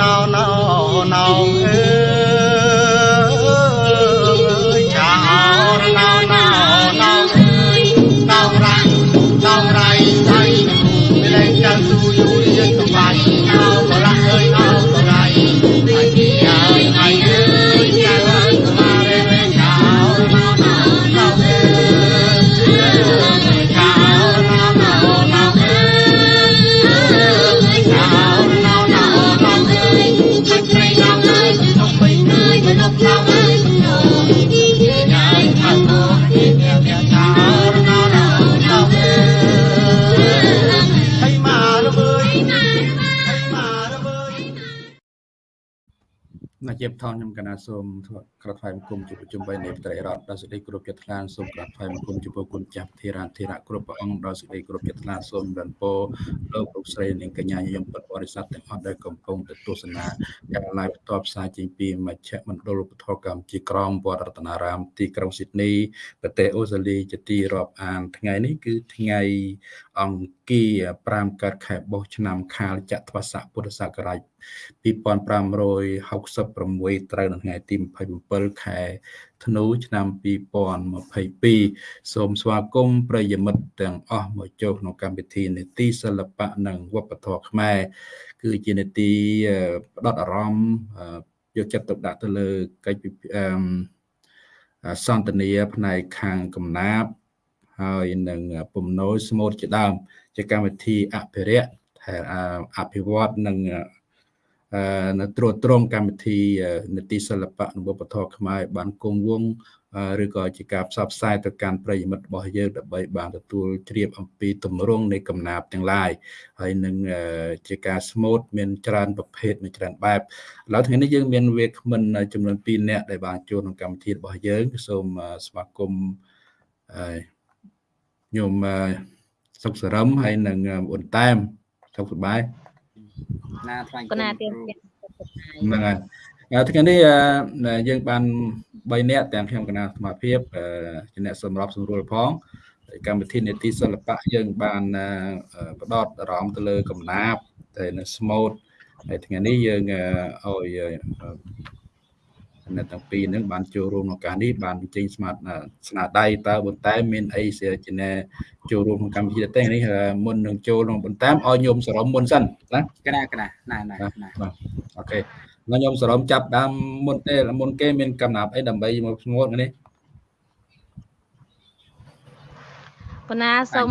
ណោណោណោ ជាបថនខ្ញុំកណាសូមក្រាបថ្វាយបង្គំជួបប្រជុំបីនៃបត្រីរដ្ឋដល់សេចក្តីគោរពចិត្តថ្លាសូមក្រាបថ្វាយបង្គំចំពោះគុណចាស់ធិរាធិរៈគ្រប់ព្រះអង្គដល់សេចក្តីគោរពចិត្តថ្លាសូមរំពោលោកលោកស្រីនិងកញ្ញាញញឹមពុទ្ធបរិស័ទទាំងអស់ដែលកំពុងទៅទស្សនាការ live ផ្ទាល់ផ្សាយចេញពីមជ្ឈមណ្ឌលឧបធរកម្មជាក្រមវត្តរតនារាមទីក្រុងស៊ីដនីប្រទេសអូស្ត្រាលីជាទីរាប់អានថ្ងៃនេះគឺថ្ងៃអង្គារ5កើតខែបុស្សឆ្នាំខាលចត្វាស័កពុទ្ធសករាជ 2566ត្រូវនៅថ្ងៃទី27ខែធ្នូឆ្នាំ2022សូមស្វាគមន៍ប្រិយមិត្តទាំងអស់មកចូលក្នុងកម្មវិធីនេតិសិល្បៈនិងវប្បធម៌ខ្មែរគឺជានេតិផ្ដោតអារម្មណ៍យកចិត្តទុកដាក់ទៅលើកិច្ចអឺសន្ទនាផ្នែកខាងកំណាព្យហើយនឹងពំនោយស្មូតជាដើមជាកម្មវិធីអភិរក្សអភិវឌ្ឍនិងនៅ ត្រួតត្រងកម្មវិធីនីតិសិល្បៈនិងវប្បធម៌ខ្មែរបានគង់វង្សឬក៏ជាការផ្សព្វផ្សាយទៅកាន់ប្រិយមិត្តរបស់យើងដើម្បីបានទទួលជ្រាបអំពីទម្រង់នៃកំណាព្យទាំងឡាយហើយនឹងជាការស្មូតមានច្រើនប្រភេទមានច្រើនបែបឥឡូវថ្ងៃនេះយើងមានវាគ្មិនចំនួន2នាក់ដែលបានចូលក្នុងកម្មវិធីរបស់យើងសូមស្វាគមន៍ខ្ញុំសុកសរឹមហើយនឹងអ៊ុនតែមសុខសប្បាយ ណាថ្លែងគណៈទៀនហ្នឹងហើយថ្ងៃនេះយើងបាន3នាក់ទាំងខ្ញុំគណៈសមាភិបជាអ្នកសម្របសម្រួលផងកម្មវិធីនេតិសិល្បៈយើងបានផ្ដោតអារម្មណ៍ទៅលើកំណាព្យតែនៅស្មូតហើយថ្ងៃនេះយើងឲ្យ អ្នកទាំងពីរហ្នឹងបានចូលរួមក្នុងការនេះបានបញ្ចេញស្មាតស្នាដៃតើបន្តែមានអីជាណែចូលរួមក្នុងកម្មវិធីទេនេះមុននឹងចូលក្នុងបន្តែឲ្យញោមសរមមុនសិនណាកណាកណាណាណាបាទអូខេមកញោមសរមចាប់ដើមមុនទេមុនគេមានកំណាប់អីដើម្បីមកស្ងួតនេះកណាសូម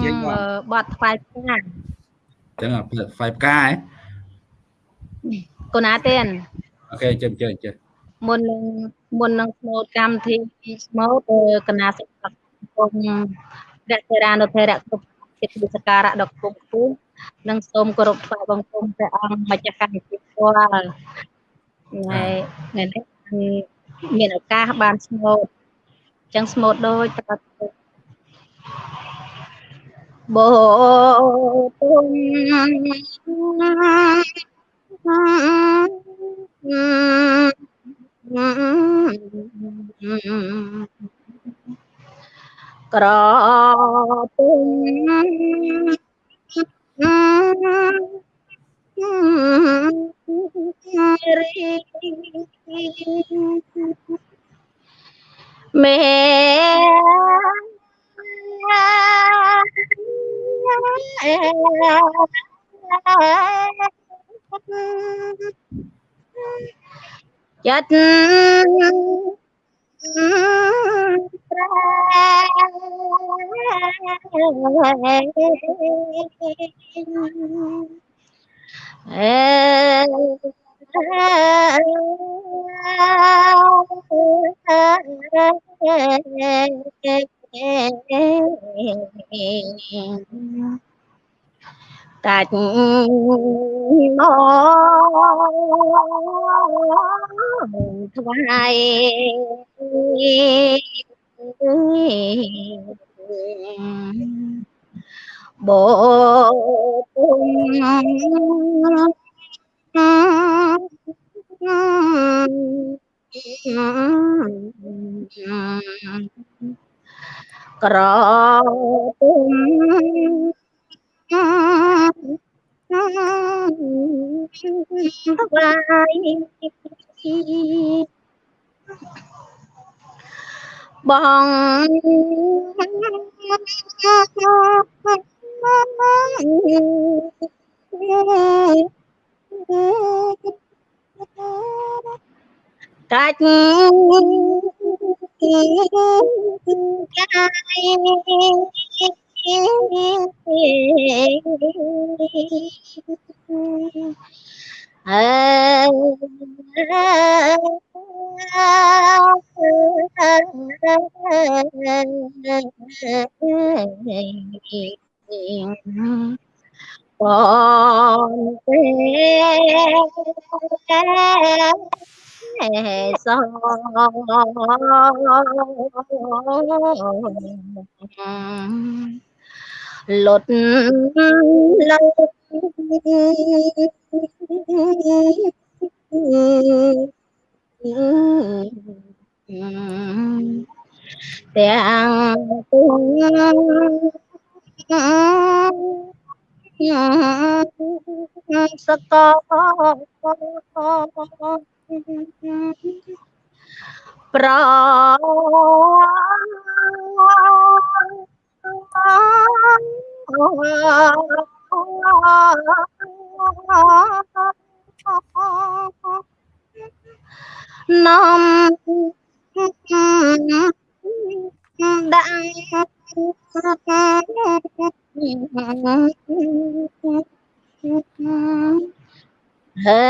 បត់ថ្វាយផ្កាចឹងថ្វាយផ្កាហ៎កណាទេនអូខេជិះជិះជិះ មុននឹងមុននឹងស្មូតកម្មវិធីស្មូតកណាសុខគុំរៈសេរានុធេរៈគ្រប់ជាទីសក្ការៈដ៏គង់ខ្ពស់និងសូមគោរពថ្វាយបង្គំព្រះអង្គម្ចាស់កម្មវិធីផ្ទាល់ថ្ងៃថ្ងៃនេះមានឱកាសបានស្មូតអញ្ចឹងស្មូតដូចប្រកាសបោទុំ ក្រពុំរីមេ ចិត្វាយបោទុំក្រ បង បងទេសលុតលើទាំងពុង សកប្រនាំ ហេ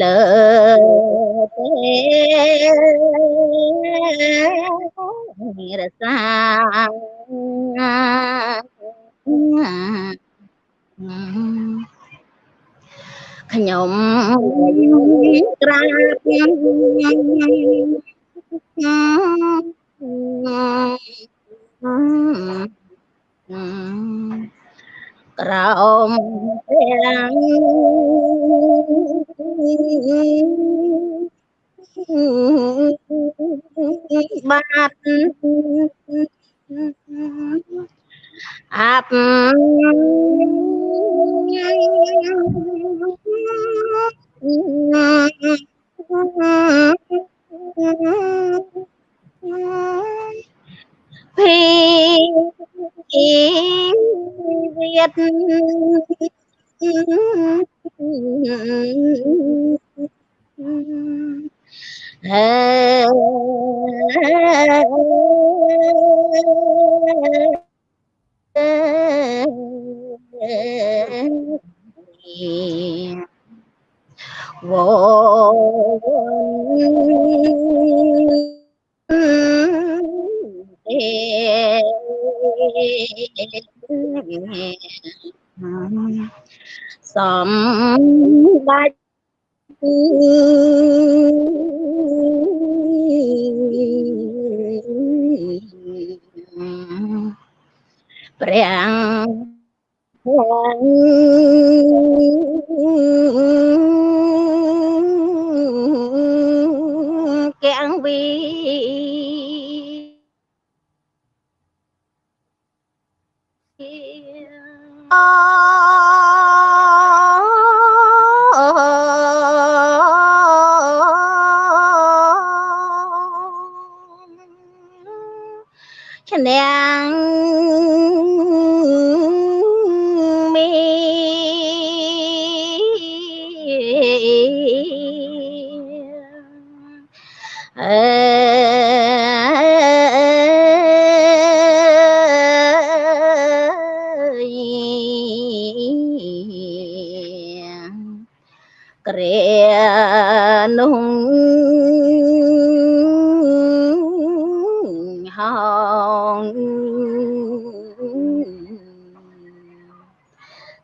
លើទេរសា ខ្ញុំក្រាបក្រោមទាំងបាត់អាប់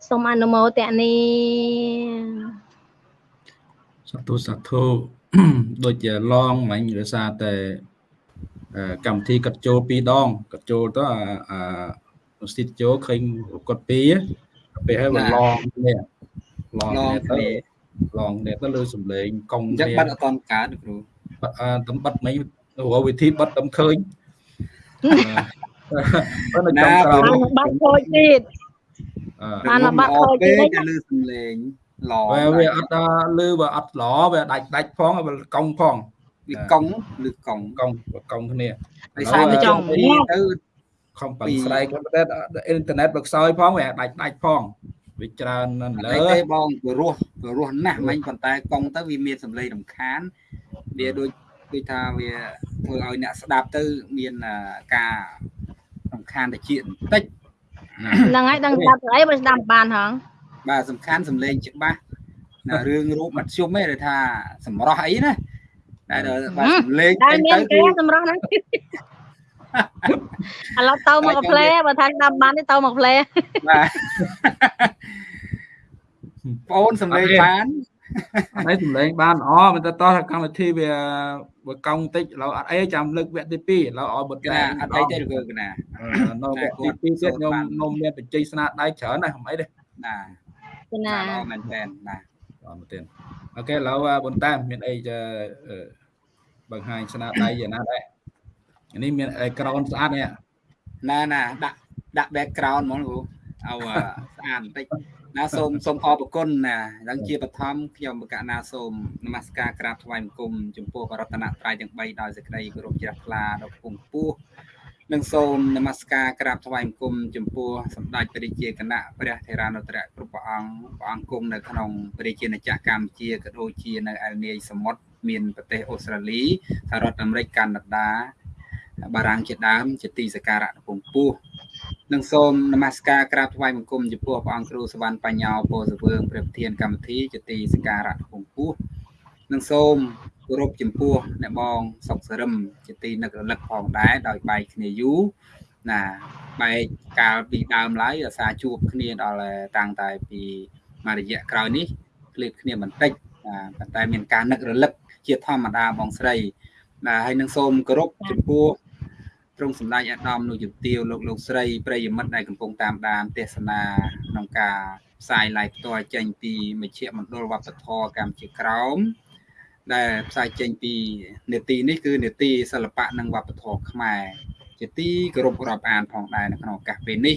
សូមអនុមោទនាសាធុសាធុដូចជាឡងមិញដោយសារតែអឺកម្មវិធីកាត់ចូលពីរដងកាត់ចូលទៅអាអានុស្សិតចូលឃើញគាត់ពីរពេលហើយវាឡងនេះឡងឡងនេះទៅគ្នាឡងនេះទៅលើសំឡេងកុងអញ្ចឹងគ្នាបាត់អត់តន់កើតលោកគ្រូអឺតំបិតមិញរកវិធីបិទតំឃើញអឺនៅចំក្រោមបានបាត់ខូចទៀតអឺ បានមកបាត់ខូចពេទៀតកតែលឺសំឡេងឡវាវាអត់ដល់លឺវាអត់ល្អវាដាច់ដាច់ផងវាកង់ផងវាកង់ឬកង់កង់កង់គ្នាដោយសារតែចង់ទៅខំប៉ាំងស្រែកប៉ុន្តែអ៊ីនធឺណិតបើខ្សោយផងវាដាច់ដាច់ផងវាច្រើនណាស់អត់លើអីទេបងព្រោះព្រោះណាស់មិញប៉ុន្តែកង់ទៅវាមានសំឡេងរំខានវាដូចដូចថាវាធ្វើឲ្យអ្នកស្ដាប់ទៅមានការរំខានតិចបន្តិច ហ្នឹងហើយដឹងស្ដាប់ស្អីបើស្ដាប់បានហងបាទសំខាន់សំឡេងច្បាស់ណារឿងរូបមធ្យមឯងដែលថាសម្រស់អីណាតែដល់បាទសំឡេងតែចេញមានទៅគេគឺសម្រាប់ហ្នឹងឥឡូវទៅមកផ្លេបើថាស្ដាប់បានទេទៅមកផ្លេបាទបងអូនសំឡេងបាន អត់អីសម្លេងបានល្អមិនទៅតោះថាកម្មវិធីវាបើកង់តិចឥឡូវអត់អីចាំលើកវគ្គទី2ឥឡូវឲ្យបុតកណាអត់អីទេលោកកណានៅវគ្គទី2ទៀតខ្ញុំខ្ញុំមានបច្ចេកស្នាដៃច្រើនណាស់មិនអីទេណាគឺណាល្អមែនតើណាអត់មែនទេអូខេឥឡូវបុនតាមមានអីจะបង្ហាញស្នាដៃយ៉ាងណាដែរនេះមានអេក្រោនស្អាតនេះណាណាដាក់ដាក់ background ហ្មងលោកឲ្យស្អាតបន្តិច ណាសូមសូមអរគុណណាដល់ជាបឋមខ្ញុំបកណាសូមនមស្ការក្រាបថ្វាយបង្គំចំពោះបរតនត្រ័យទាំង3ដោយសេចក្តីគោរពជ្រះថ្លាដល់គង់ពោះនិងសូមនមស្ការក្រាបថ្វាយបង្គំចំពោះសម្ដេចព្រះរាជាគណៈព្រះថេរានុត្រៈគ្រប់ព្រះអង្គព្រះអង្គគង់នៅក្នុងព្រះរាជាណាចក្រកម្ពុជាក៏ដូចជានៅឯនាយសមុទ្រមានប្រទេសអូស្ត្រាលីសហរដ្ឋអាមេរិកកាណាដាបារាំងជាដើមជាទីសក្ការៈកំពង់ពោះ និងសូមនមស្ការក្រាបថ្វាយបង្គំចំពោះព្រះអង្គគ្រូសវណ្ណបញ្ញាពោធិសវឿងព្រះប្រធានកម្មវិធីជាទីសក្ការៈកំពង់ពោះនិងសូមគោរពចំពោះអ្នកបងសុកសរឹមជាទីនឹករលឹកផងដែរដោយបែកគ្នាយូរណាបែកកាលពីដើមឡើយអាសាជួបគ្នាដល់តាំងតែពីមួយរយៈក្រោយនេះឃ្លាតគ្នាបន្តិចប៉ុន្តែមានការនឹករលឹកជាធម្មតាបងស្រីណាហើយនឹងសូមគោរពចំពោះ ទ្រង់សម្ដេចអាដាមលោកជំទាវលោកលោកស្រីប្រិយមិត្តដែលកំពុងតាមដានទេសនាក្នុងការផ្សាយ live ផ្ទាល់ចេញពីមជ្ឈមណ្ឌលវប្បធម៌កម្ពុជាក្រោមដែលផ្សាយចេញពីនេតិនេះគឺនេតិសិល្បៈនិងវប្បធម៌ខ្មែរជាទីគោរពរាប់អានផងដែរនៅក្នុងឱកាសពេលនេះ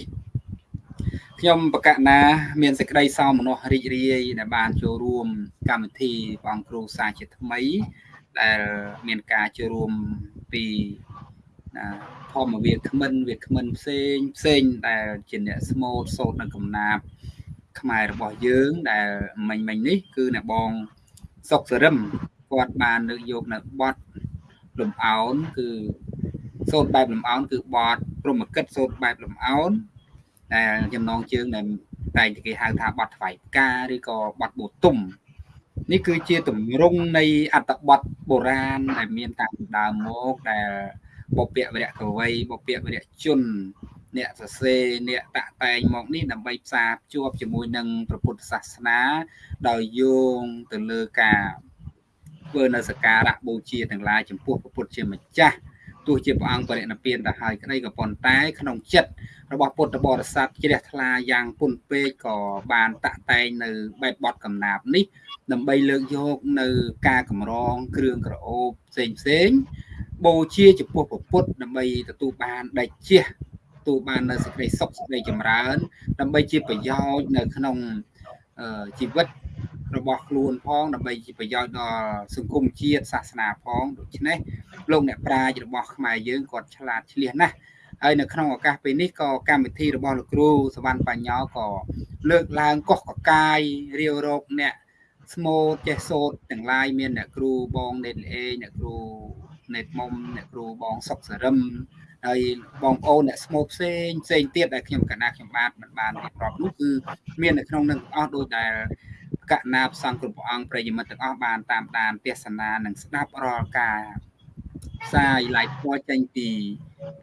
ខ្ញុំបកណា មានសេចក្តីសោមនស្សរីករាយដែលបានចូលរួមកម្មវិធីព្រះអង្គគ្រូសាជាថ្មី ដែលមានការចូលរួមពី ធម្មវាគ្មិនវាគ្មិនផ្សេងផ្សេងដែលជាអ្នកស្មូតសូត្រនៅកំណាបខ្មែររបស់យើងដែលមិញមិញនេះគឺអ្នកបងសុកសរឹមគាត់បានលើកយកនៅបទលំអោនគឺសូត្របែបលំអោនគឺបទព្រមកិតសូត្របែបលំអោនដែលចំណងជើងដែលតែគេហៅថាបទថ្វាយផ្កាឬក៏បទបូទុំនេះគឺជាទម្រង់នៃអត្តបទបុរាណដែលមានតាំងពីដើមមកដែល បពៈវរៈកវៃបពៈវរៈជនអ្នកសរសេរអ្នកតាក់តែងមកនេះដើម្បីផ្សារភ្ជាប់ជាមួយនឹងព្រះពុទ្ធសាសនា ដោយយោងទៅលើការធ្វើនៅសក្ការៈបូជាទាំងឡាយចំពោះព្រះពុទ្ធជាម្ចាស់ទោះជាព្រះអង្គបរិណិព្វានទៅហើយក្តីក៏ប៉ុន្តែក្នុងចិត្តរបស់ពុទ្ធបរិស័ទជ្រះថ្លាយ៉ាងពុនពេកក៏បានតាក់តែងនៅបែបបទកំណាបនេះ ដើម្បីលើកយកនៅការកម្រងគ្រឿងក្រអូបផ្សេងផ្សេង បូជាចំពោះព្រះពុទ្ធដើម្បីទទួលបានដេចជះទទួលបាននៅសេចក្តីសុខសេចក្តីចម្រើន ដើម្បីជាប្រយោជន៍នៅក្នុងជីវិតរបស់ខ្លួនផងដើម្បីជាប្រយោជន៍ដល់សង្គមជាតិសាសនាផងដូច្នេះលោកអ្នកប្រាជ្ញរបស់ខ្មែរយើងគាត់ឆ្លាតឆ្លៀសណាស់ហើយនៅក្នុងឱកាសពេលនេះក៏កម្មវិធីរបស់លោកគ្រូសវណ្ណបញ្ញាក៏លើកឡើងកោះកកាយរាវរកអ្នកស្មូតចេះសូត្រទាំងឡាយមានអ្នកគ្រូបងណេតអេអ្នកគ្រូ ណេតមុំអ្នកគ្រូបងសុកសរឹមហើយបងប្អូនអ្នកស្មូតផ្សេងផ្សេងទៀតដែលខ្ញុំកណាខ្ញុំបាទមិនបានរៀបរាប់នោះគឺមាននៅក្នុងនឹងអស់ដោយដែលកណាផ្សងគ្រប់ព្រះអង្គប្រិយមិត្តទាំងអស់បានតាមដានទេសនានិងស្ដាប់រាល់ការផ្សាយ live ផ្ទាល់ចេញពី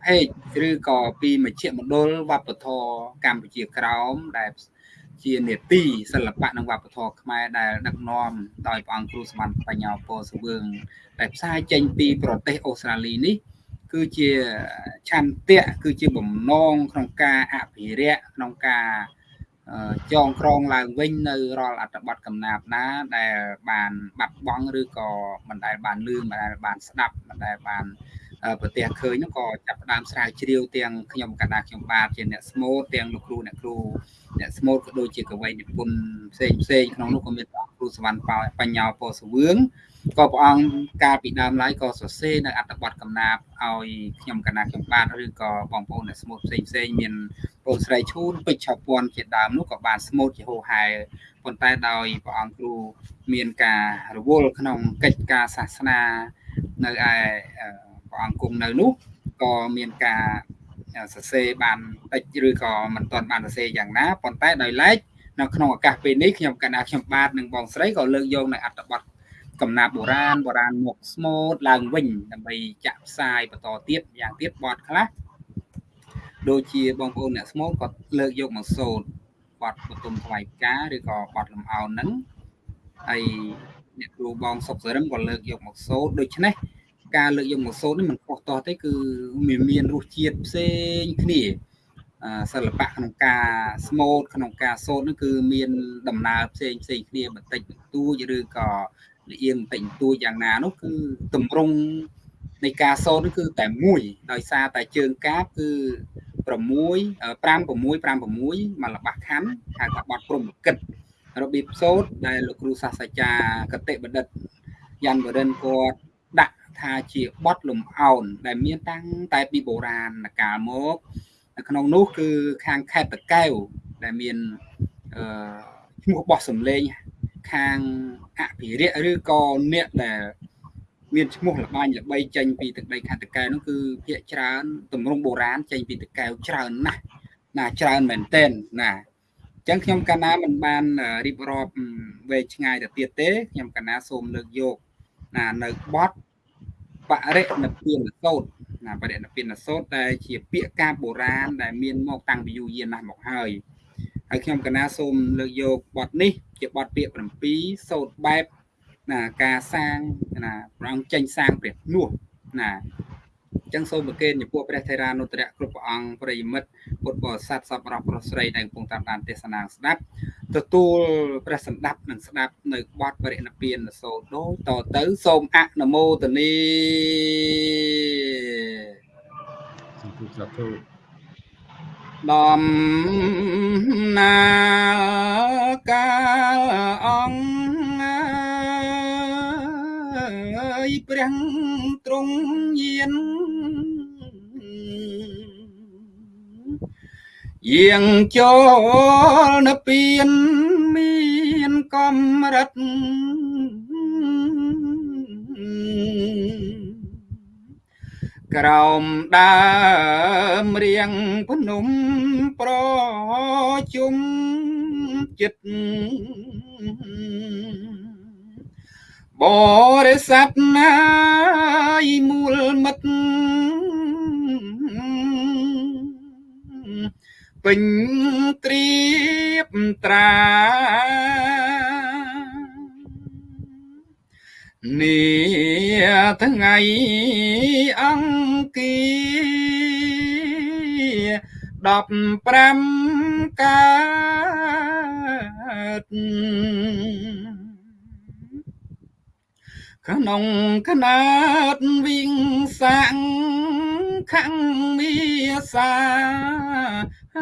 page ឬក៏ពីមជ្ឈមណ្ឌលវប្បធម៌កម្ពុជាក្រោមដែល ជានេតិសិល្បៈនិងវប្បធម៌ខ្មែរដែលដឹកនាំដោយព្រះអង្គគ្រូសម្បត្តិបញ្ញាពោសវឿងដែលផ្សាយចេញពីប្រទេសអូស្ត្រាលីនេះ គឺជាឆន្ទៈគឺជាបំណងក្នុងការអភិរក្សក្នុងការចងក្រងឡើងវិញនៅរាល់អត្ថបទកំណាព្យណា ដែលបានបាត់បង់ឬក៏មិនដែលបានលឺមិនដែលបានស្ដាប់មិនដែលបាន ប្រទេសឃើញនោះក៏ចាប់ផ្ដើមស្រាវជ្រាវទាំងខ្ញុំកណ្ដាខ្ញុំបាទជាអ្នកស្មូតទាំងលោកគ្រូអ្នកគ្រូអ្នកស្មូតក៏ដូចជាកវីនិពន្ធផ្សេងផ្សេងក្នុងនោះក៏មានព្រះគ្រូសវណ្ណបញ្ញាពោសវឿងក៏ព្រះអង្គកាលពីដើមឡើយក៏សរសេរនៅអត្ថបទកំណាព្យឲ្យខ្ញុំកណាខ្ញុំបាទឬក៏បងប្អូនអ្នកស្មូតផ្សេងផ្សេងមានបងស្រីឈូនពេជ្រឆពាន់ជាដើមនោះក៏បានស្មូតជាហូហែប៉ុន្តែដោយព្រះអង្គគ្រូមានការរវល់ក្នុងកិច្ចការសាសនានៅឯ ព្រះអង្គគង់នៅនោះក៏មានការសរសេរបានតិចឬក៏មិនទាន់បានសរសេរយ៉ាងណាប៉ុន្តែដោយឡែកនៅក្នុងឱកាសពេលនេះខ្ញុំកណ្ដាខ្ញុំបាទនិងបងស្រីក៏លើកយកនៅអត្ថបទកំណាព្យបុរាណបុរាណមកស្មូតឡើងវិញដើម្បីចាក់ផ្សាយបន្តទៀតយ៉ាងទៀតបទខ្លះដូចជាបងប្អូនអ្នកស្មូតក៏លើកយកមកសូត្របទបទុមថ្វាយផ្កាឬក៏បទលំអោនហ្នឹងហើយអ្នកគ្រូបងសុកសរឹមក៏លើកយកមកសូត្រដូច្នេះ ការលើកយកមកសូត្រនេះមិនខុសតោះទេគឺមានមានរសជាតិផ្សេងគ្នាសិល្បៈក្នុងការស្មូតក្នុងការសូត្រនោះគឺមានដំណើរផ្សេងផ្សេងគ្នាបន្តិចបន្តួចឬក៏លៀងបន្តិចបន្តួចយ៉ាងណានោះគឺតម្រង់នៃការសូត្រនោះគឺតែមួយដោយសារតែជើងកាបគឺ6 5 6 5 6មកលបាស់ខណ្ឌហៅថាបត់ព្រំកិតរបៀបសូត្រដែលលោកគ្រូសាស្ត្រាចារ្យកតិបឌិតយ៉ាន់បរិនគាត់ដាក់ ថាជាបត់លំអោនដែលមានតាំងតែពីបុរាណកាលមកនៅក្នុងនោះគឺខាងខេត្តតកែវដែលមានអឺឈ្មោះបោះសំលេងខាងអភិរិយឬក៏អ្នកដែលមានឈ្មោះលបាញ់ល្បីចេញពីទឹកដីខេត្តតកែវនោះគឺភាកច្រើនទម្រង់បុរាណចេញពីតកែវច្រើនណាស់ណាច្រើនមែនទែនណាអញ្ចឹងខ្ញុំកាលណាមិនបានរៀបរាប់វែងឆ្ងាយទៅទៀតទេខ្ញុំកាលណាសូមលើកយកណានៅបទ បរិណពានសោតណាបរិណពានសោតដែលជាពាក្យការបុរាណដែលមានមកតាំងពីយូរយារណាស់មកហើយហើយខ្ញុំកណាសូមលើកយកបទនេះ ជាបទពាក្យ7សូត្របែបណាការសាងណាព្រះអង្គចេញសាងព្រះនោះណាចឹងសូមប្រគេនចំពោះព្រះថេរានុត្តរៈគ្រប់ព្រះអង្គប្រិយមិត្តពុទ្ធបរិស័ទសពរស់ប្រុសស្រីដែលកំពុងតាមដានទេសនាស្ដាប់ ទទួលព្រះសម្ដាប់និងស្ដាប់នៅបទបរិណពានសូត្រដូចតទៅសូមអនុមោទនីសាធុសាធុដំណាកាអង្គអើយព្រះទ្រង់យាន យាងចូលនៅពៀនមានកំរិតក្រោមដើមរៀងភ្នំប្រជុំចិត្តបរិស័ទណាយមូលមិត្ត ពេញត្រៀបត្រានេះថ្ងៃអង្គា15កើតក្នុងកណាតវិញសាំងខាំងមីសា ឆ្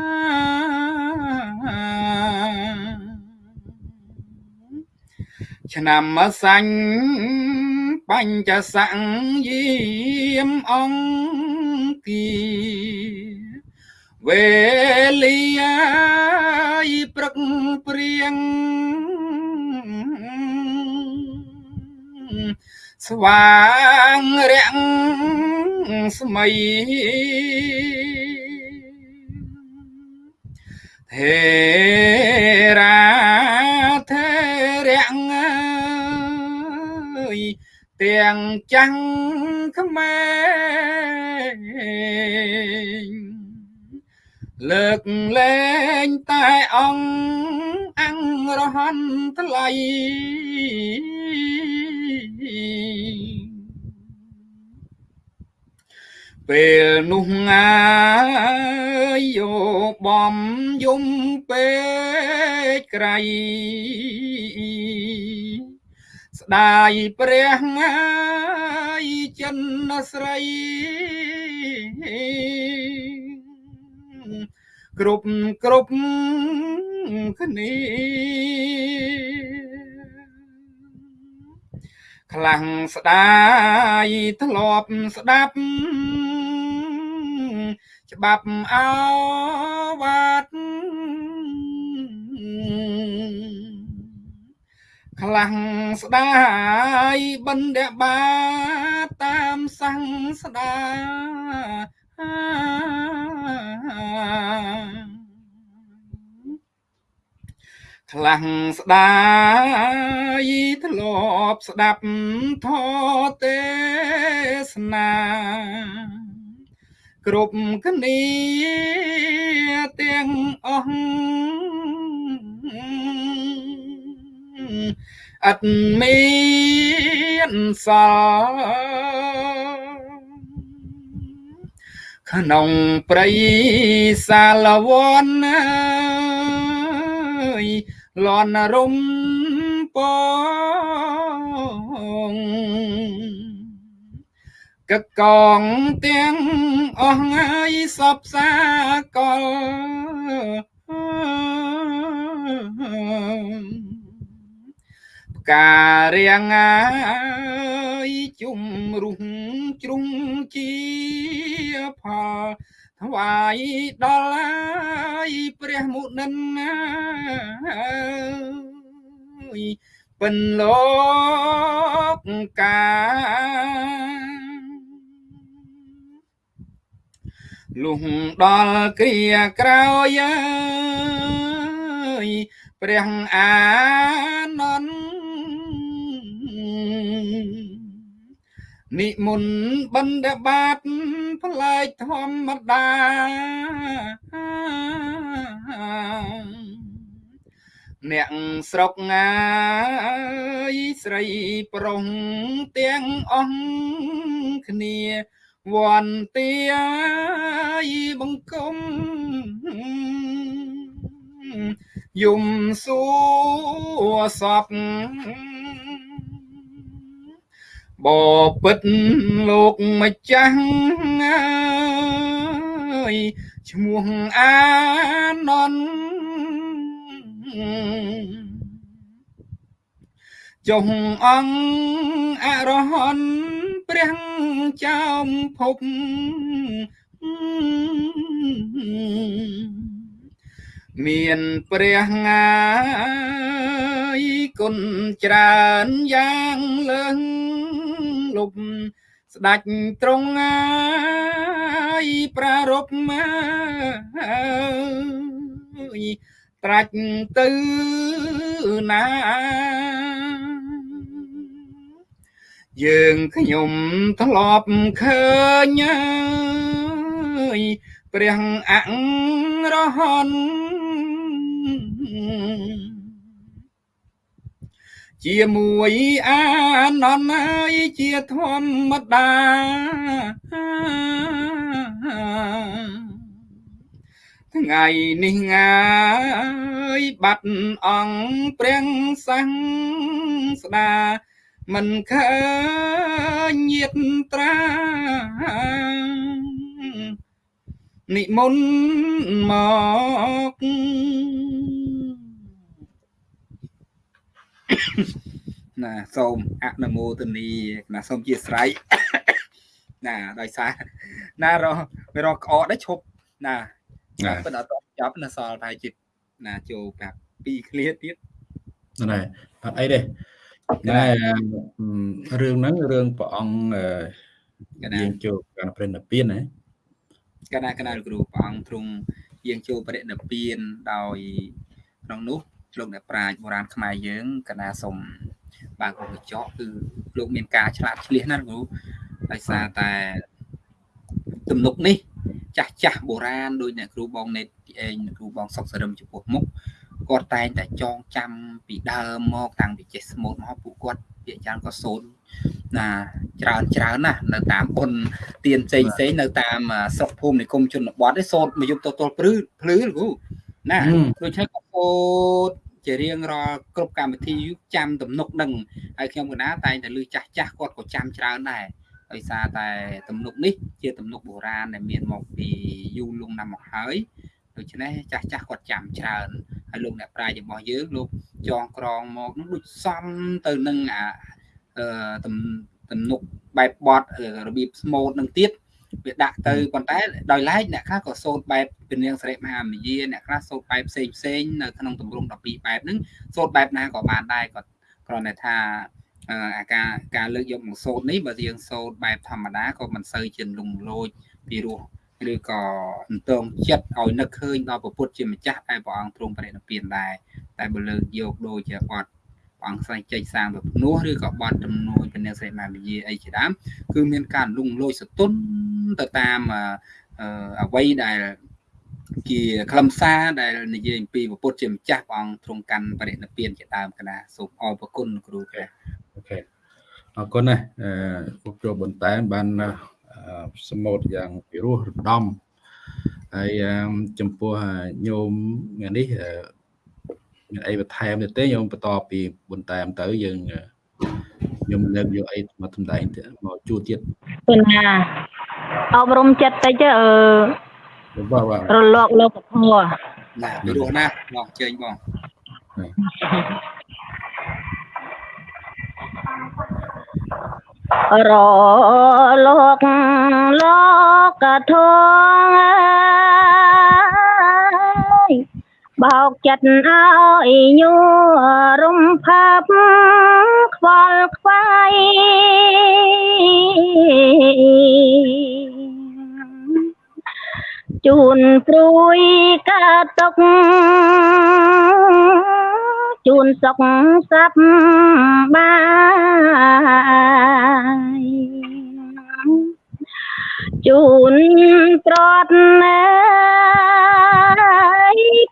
នាំសាញ់បញ្ចសង្យាមអង្គីវេលាយព្រឹកព្រៀងស្វាងរាំងស្មៃ ហេរាធរៈអើយទាំងចាំងខ្មែរលើកលែងតែអង្គអង្គរហន្តថ្លៃ ពពេលនោះងាយយោបំយំពេកក្រៃស្ដាយព្រះងាយចិនស្រីគ្រប់គ្រប់គ្នាខ្លាំងស្ដាយធ្លាប់ស្ដាប់ ច្បាប់អវាទខ្លាំងស្ដាយបណ្ឌបាតាមសង្ស្ដាខ្លាំងស្ដាយធ្លាប់ស្ដាប់ធម៌ទេសនា គ្រប់គ្នាទាំងអស់អត់មានសល់ក្នុងព្រៃសាលវ័នអើយលន់រំពង កកងទាំងអស់ហើយសពសាកលផ្ការៀងហើយជុំរុះជ្រុងជាផលថ្វាយដល់ហើយព្រះមុនិនណាយពិនលោកកា លុះដល់គ្រាក្រោយអើយព្រះអានន្ទនិមន្តបណ្ឌបាតផ្លែកធម្មតាអ្នកស្រុកងាយស្រីប្រុងទាំងអស់គ្នា វន្តាយបង្គំយំសួរសពបពិតលោកម្ចាស់អើយឈ្មោះអានន្តចុះអង្គអរហន្ត ព្រះចោមភពមានព្រះងាយគុណច្រើនយ៉ាងលឹងលុបស្ដាច់ត្រង់ងាយប្រារព្ធមកត្រាច់ទៅណា យើងខ្ញុំធ្លាប់ឃើញព្រះអរហន្តជាមួយអានន្តហើយជាធម្មតាថ្ងៃនេះងាយបាត់អង្គព្រះសង្ស្ដា មិនឃើញញាតត្រានិមន្តមកណាសូមអនុមោទនីណាសូមជាស្រ័យណាដោយសារណាររកក្អកដែរឈប់ណាប៉ុន្តែអត់ចប់ណាសល់ប្រហែលជាណាចូលប្រាប់ពីឃ្លាទៀតណែអត់អីទេ ណែរឿងហ្នឹងរឿងព្រះអង្គយើងចូលកាលព្រះនិព្វានណាកណាកណាគ្រូព្រះអង្គទ្រង់យាងចូលបរិនិព្វានដោយក្នុងនោះលោកអ្នកប្រាជ្ញបុរាណខ្មែរយើងកណាសុំបើកកញ្ចក់គឺលោកមានការឆ្លាតឆ្លៀសណាស់គ្រូដោយសារតែទំនុកនេះ ចាស់ចាស់បុរាណដោយអ្នកគ្រូបងណេតទីឯងអ្នកគ្រូបងសុកសរឹមចំពោះមុខ គាត់តែងតែចងចាំពីដើមមកតាំងពីចេះស្មូតមកពួកគាត់ពាក្យច្រើនក៏សូនណាច្រើនច្រើនណាស់នៅតាមបុណ្យទានផ្សេងផ្សេងនៅតាមស្រុកភូមិនិគមជនបទឯសូនមកយប់ទល់ព្រឺភ្លឺលោកគ្រូណាដូច្នេះក៏សូនជារៀងរាល់គ្រប់កម្មវិធីចាំទំនុកនឹងហើយខ្ញុំកណាតែងតែលឺចាស់ចាស់គាត់ក៏ចាំច្រើនដែរដោយសារតែទំនុកនេះជាទំនុកបុរាណដែលមានមកពីយូរលង់ណាស់មកហើយដូច្នេះចាស់ចាស់គាត់ចាំច្រើន ហើយលោកអ្នកប្រាជ្ញរបស់យើងលោកចងក្រងមកនោះដូចសំទៅនឹងអាអឺទំនុកបែបបត់របៀបស្មូតនឹងទៀតវាដាក់ទៅប៉ុន្តែដោយឡែកអ្នកខ្លះក៏សូត្របែបពនាងសិរិមហាមយាអ្នកខ្លះសូត្របែបផ្សេងផ្សេងនៅក្នុងទម្រង់12បែបហ្នឹងសូត្របែបណាក៏បានដែរគាត់គ្រាន់តែថាអាការការលើកយកមកសូត្រនេះបើយើងសូត្របែបធម្មតាក៏មិនសូវជាលំលោចពីរោះ ឬក៏អន្តងចិត្តឲ្យនឹកឃើញដល់ពុទ្ធជាម្ចាស់តែព្រះអង្គទ្រង់បរិនិព្វានដែរតែបើលើកយកដូចជាបត់ព្រះអង្គស្វែងចេញសាងទៅភ្នោះឬក៏បត់ចំនួនពនាសិរិមាវិជាអីជាដើមគឺមានការលងលោចសតុនទៅតាមអ្វីដែលជាខ្លឹមសារដែលនិយាយអំពីពុទ្ធជាម្ចាស់ព្រះអង្គទ្រង់កាន់បរិនិព្វានជាដើមកណាសូមអរគុណគ្រូព្រះអូខេអរគុណណាស់ពុកចូលបន្តែមបាន សមុទ្រយ៉ាងពិរោះរំដំហើយចំពោះញោមនេះមានអីបន្ថែមទេញោមបន្តពីបន្តែមទៅយើងខ្ញុំលើកយកអីមកសម្ដែងទៀតមកជួទៀតពេលណាអប់រំចិត្តតិចអឺរលកលោកធម៌ណាពីរោះណាបងជើញបង រលោកលោកធងបោកចិត្តឲ្យញួរំផាប់ខ្វល់ខ្វាយជូនព្រួយកើតទុក ជូនសុខសັບបាយជូនប្រត់ណែ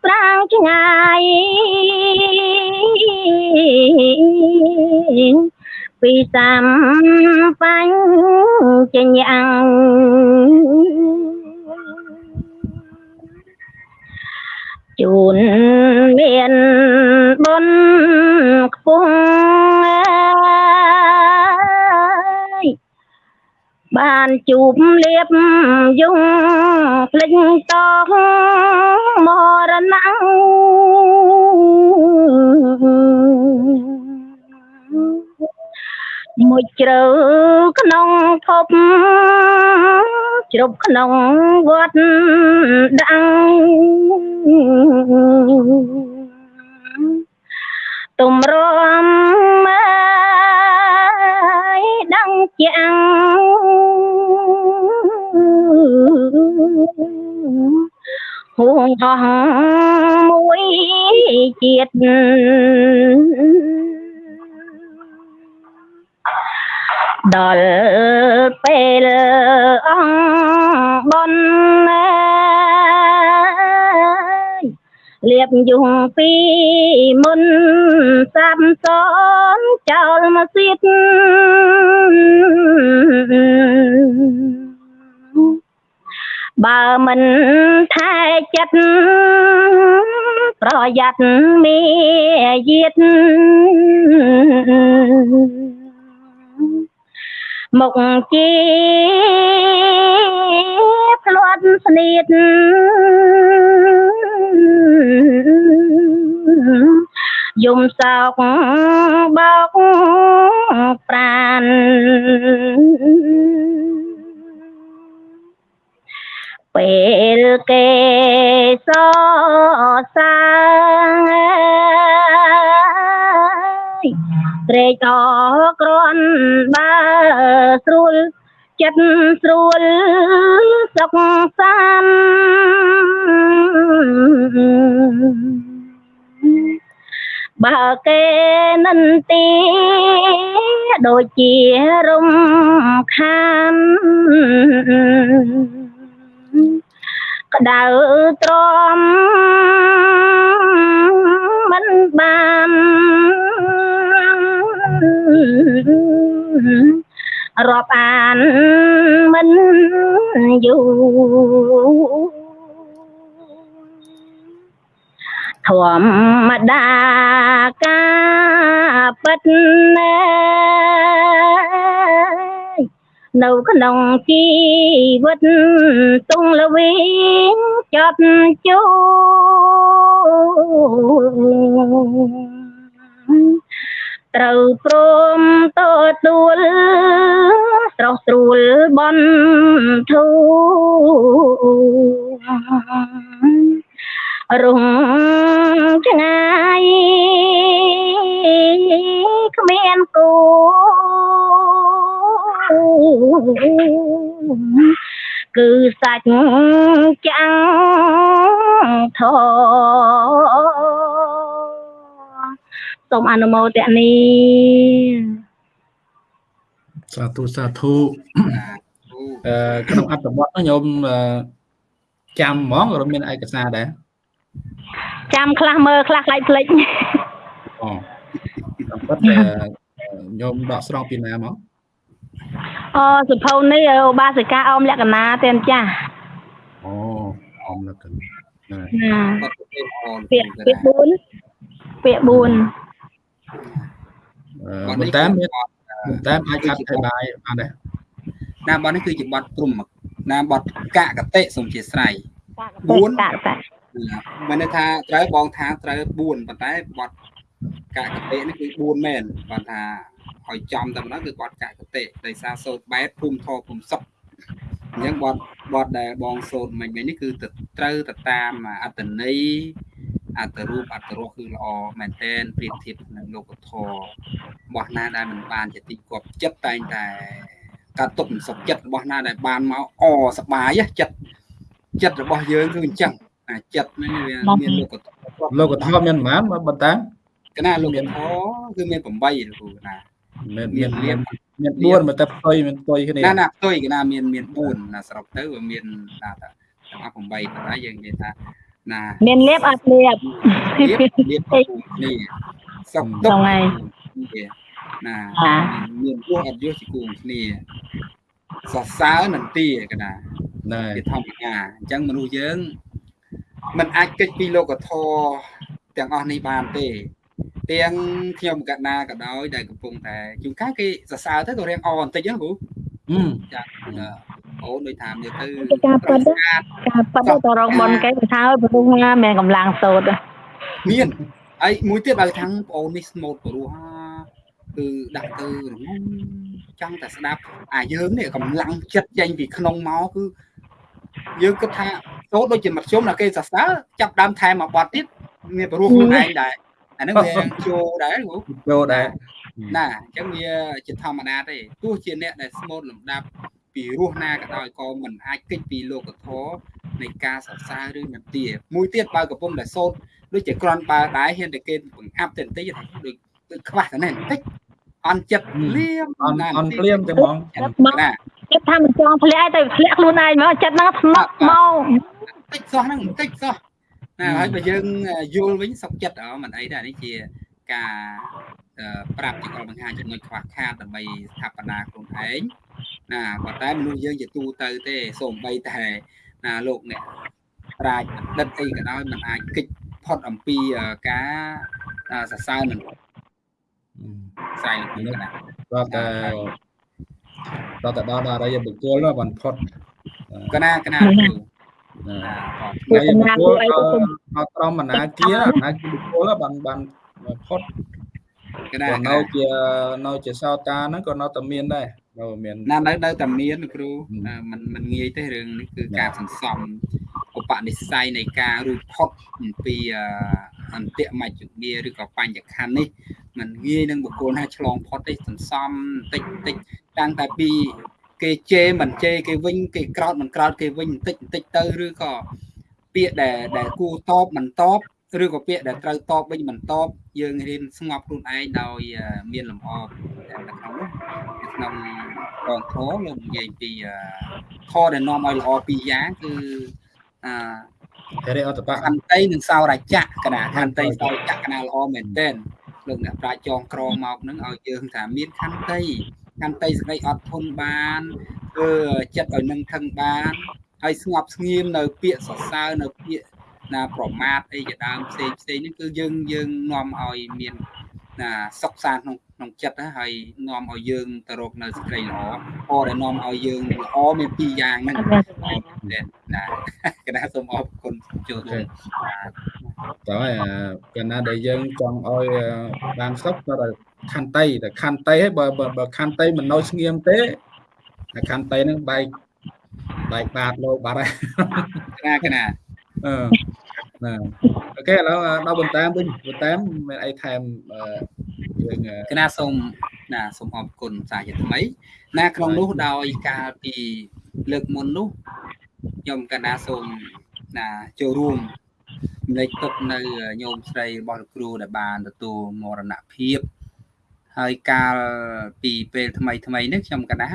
ប្រាំងឆ្ងាយពីសំបញ្ញយ៉ាង ជូនមានបុណ្យខ្ពស់បានជួបលៀបយងភ្លេចតងមរណៈ មួយជ្រៅក្នុងភពជ្រប់ក្នុងវត្តដាំងទំរំមកដាំងជាងហួងអស់មួយជាតិ ដល់ពេលអង្គបនលៀបយងពីមុនសាប់សនចោលមកសៀតបើមិនថែចិត្តប្រយ័ត្នមេយាទ មុខជាផ្លាត់ស្នៀតយំសោកបោកប្រានពេលគេសសា ត្រេកអរក្រាន់បើស្រួលចិត្តស្រួលសុខសាន្តបើគេនិនទីដូចជារំខានក្តៅទ្រាំបាន រាប់អានមិនយូរធម្មតាការពិតណែនៅក្នុងជីវិតទុងលវីងចាប់ជួ ត្រូវព្រមទទួលស្រស់ស្រួលបនធូរុងឆ្ងាយគ្មានគូគឺសាច់ចាំងធ សូមអនុមោទនីសាធុសាធុអឺក្នុងអត្ថបទនោះញោមអឺចាំហ្មងឬមានឯកសារដែរចាំខ្លះមើលខ្លះខ្លាចភ្លេចអូតាមពិតអឺញោមដកស្រង់ពីណាមកអូសុភៅនេះឧបាសិកាអមលក្ខណៈទេម្ចាស់អូអមលក្ខណៈណាណាគាត់ទៅអនពាក្យពាក្យ4ពាក្យ4អឺ ប៉ុន្តែមានប៉ុន្តែអាចកាត់ឲ្យបាយបានដែរណាបទនេះគឺជាបទព្រំណាបទកកតិសូមជាស្រ័យ4តាតាមានន័យថាត្រូវបងថាត្រូវ4ប៉ុន្តែបទកកតិនេះគឺ4មែនគាត់ថាឲ្យចំតែម្ដងគឺបទកកតិដោយសារសូត្របែបភូមិធរភូមិសុខអញ្ចឹងបទបទដែលបងសូត្រមិញៗនេះគឺទៅត្រូវទៅតាមអត្តន័យ អត្តរូបអត្តរសគឺល្អមែនតែនប្រៀបធៀបនឹងលោកធម៌របស់ណាដែលមិនបានជាទីគប់ចិត្តតែងតែការទុកមិនសុខចិត្តរបស់ណាដែលបានមកអសប្បាយចិត្តចិត្តរបស់យើងគឺអញ្ចឹងអាចិត្តនេះវាមានលោកធម៌លោកធម៌មានប៉ុន្មានប៉ុន្តែកណាលោកធម៌គឺមាន8លោកគ្រូណាមានមាមាននលៀបមាន4មកតែផ្ទុយមានផ្ទុយគ្នាណាណាផ្ទុយកណាមានមាន4ណាសរុបទៅវាមានណាតាទាំងអស់8ប៉ុន្តែយើងនិយាយថា ណាមានលៀបអត់លៀបលៀបលៀបគ្នាសុខទុក្ខហ្នឹងហើយណាអាមានពោះអត់យោជាគូគ្នាសរសើរនឹងទាកណាណែជាធម្មតាអញ្ចឹងមនុស្សយើងมันអាចគេចពីលោកធម៌ទាំងអស់នេះបានទេទាំងខ្ញុំកណ្ណាក៏ដោយដែលកំពុងតែជួនកាលគេសរសើរទៅក៏រៀងអបន្តិចហ្នឹងគ្រូអឺ ចាអូនដូចថាមើលទៅការប៉ិតការប៉ិតទៅរងបនគេថាឲ្យព្រោះណាមានកម្លាំងសូត្រមានហើយមួយទៀតបើខាងបងអូននេះស្មូតព្រោះគឺដាក់ទៅរងំចង់តែស្ដាប់អាយើងនេះកម្លាំងចិត្តចេញពីក្នុងមកគឺយើងគិតថាសូត្រដូចជាមធ្យមដល់គេសរសើរចាប់ដើមថែមមកបត់ទៀតមានព្រោះខ្លួនឯងដែរអាហ្នឹងវាចូលដែរគ្រូចូលដែរ ណាអញ្ចឹងវាជាធម្មតាទេទោះជាអ្នកដែលស្មូតលំដាប់ពីរស់ណាក៏ដោយក៏មិនអាចគេចពីលោកធម៌នៃការសរសើរឬនទាមួយទៀតបើកំពុងតែសូត្រដូចជាក្រាន់បើដែរហ៊ានតែគេបង្អាប់ទៅបន្តិចថាដូចដូចខ្វះតែនេះបន្តិចអន់ចិត្តលៀមអន់អន់ភ្លាមទៅហ្មងចិត្តមកណាចិត្តថាមិនចង់ធ្លាក់ឲ្យទៅធ្លាក់ខ្លួនឯងមកចិត្តហ្នឹងថ្នាក់មកបន្តិចសោះហ្នឹងបន្តិចសោះណាហើយបើយើងយល់វិញសុខចិត្តអមិនអីដែរនេះជាការអឺ ប្រាប់ជាកលបង្ហាញចំណុចខ្វះខាតដើម្បីស្ថាបនាខ្លួនឯងណាប៉ុន្តែមនុស្សយើងជាទូទៅទេសូម្បីតែណាលោកអ្នកប្រាជ្ញដិតអីក៏ដោយมันអាចគិតផុតអំពីអឺការអឺសរសើរនឹងខ្សែលោកនេះណាដល់តែដល់តែដល់ដល់អរិយបុគ្គលនោះបានផុតកណាកណាគ្រូណាណាអត់អរិយបុគ្គលដល់ត្រមអនាគាអនាគាបុគ្គលបានបានផុត កណា ក៏ ក នៅ ណា ជានៅជាសោតាហ្នឹងក៏នៅតែមានដែរនៅមាន ណានៅនៅតែមានគ្រូ ហឹម អឺมันมันងាយទេរឿងនេះគឺ ណា ការសន្សំឧបនិស្ស័យនៃការរួចផុតអំពីអឺអន្តិមជ្ឈងារឬក៏បញ្ញខណ្ឌនេះมันងាយនឹងបុគ្គលណាឆ្លងផុតទេសន្សំបន្តិចបន្តិចតាំងតែពីគេជេរមិនជេរគេវិញគេក្រោតមិនក្រោតគេវិញបន្តិចបន្តិចទៅឬក៏ពាក្យដែលដែលគួរតបមិនតប ឬក៏ពាក្យដែលត្រូវតបវិញមិនតបយើងរៀនស្ងប់ខ្លួនឯងដោយអឺមានលំអនៅក្នុងនោះក្នុងកងធរលោកនិយាយពីអឺធរដែលនាំឲ្យល្អពីរយ៉ាងគឺអឺហេរិអតបៈខន្តីនិងសោរចៈកណាខន្តីសោរចៈកណាល្អមែនទែនលោកអ្នកប្រាជ្ញចងក្រងមកនឹងឲ្យយើងថាមានខន្តីខន្តីសេចក្តីអត់ធន់បានធ្វើចិត្តឲ្យនឹងថឹងបានហើយស្ងប់ស្ងៀមនៅពាក្យសរសើរនៅពាក្យ ណាប្រមាថអីជាដើមផ្សេងផ្សេងនេះគឺយើងយើងនាំឲ្យមានណាសុខសាន្តក្នុងក្នុងចិត្តណាហើយនាំឲ្យយើងទៅរកនៅសេចក្តីល្អអដែលនាំឲ្យយើងល្អមានពីរយ៉ាងហ្នឹងណាណាកណាសូមអរគុណចូលរួមតើហើយកណ្ណាដែលយើងចង់ឲ្យបានសុខក៏ខន្តីតែខន្តីហើយបើបើខន្តីមិននៅស្ងៀមទេតែខន្តីហ្នឹងបែកបែកបាតលោបាត់ហើយកណាកណាអឺ ណាអូខេឥឡូវដល់បន្តាមវិញបន្តាមមានអីថែមយើងកណាសូមណាសូមអរគុណសាជាថ្មីណាក្នុងនោះដោយកាលពីលើកមុននោះខ្ញុំកណាសូមណាចូលរួមលេខទុកនៅញោមស្រីរបស់លោកគ្រូដែលបានទទួលមរណភាពហើយកាលពីពេលថ្មីថ្មីនេះខ្ញុំកណា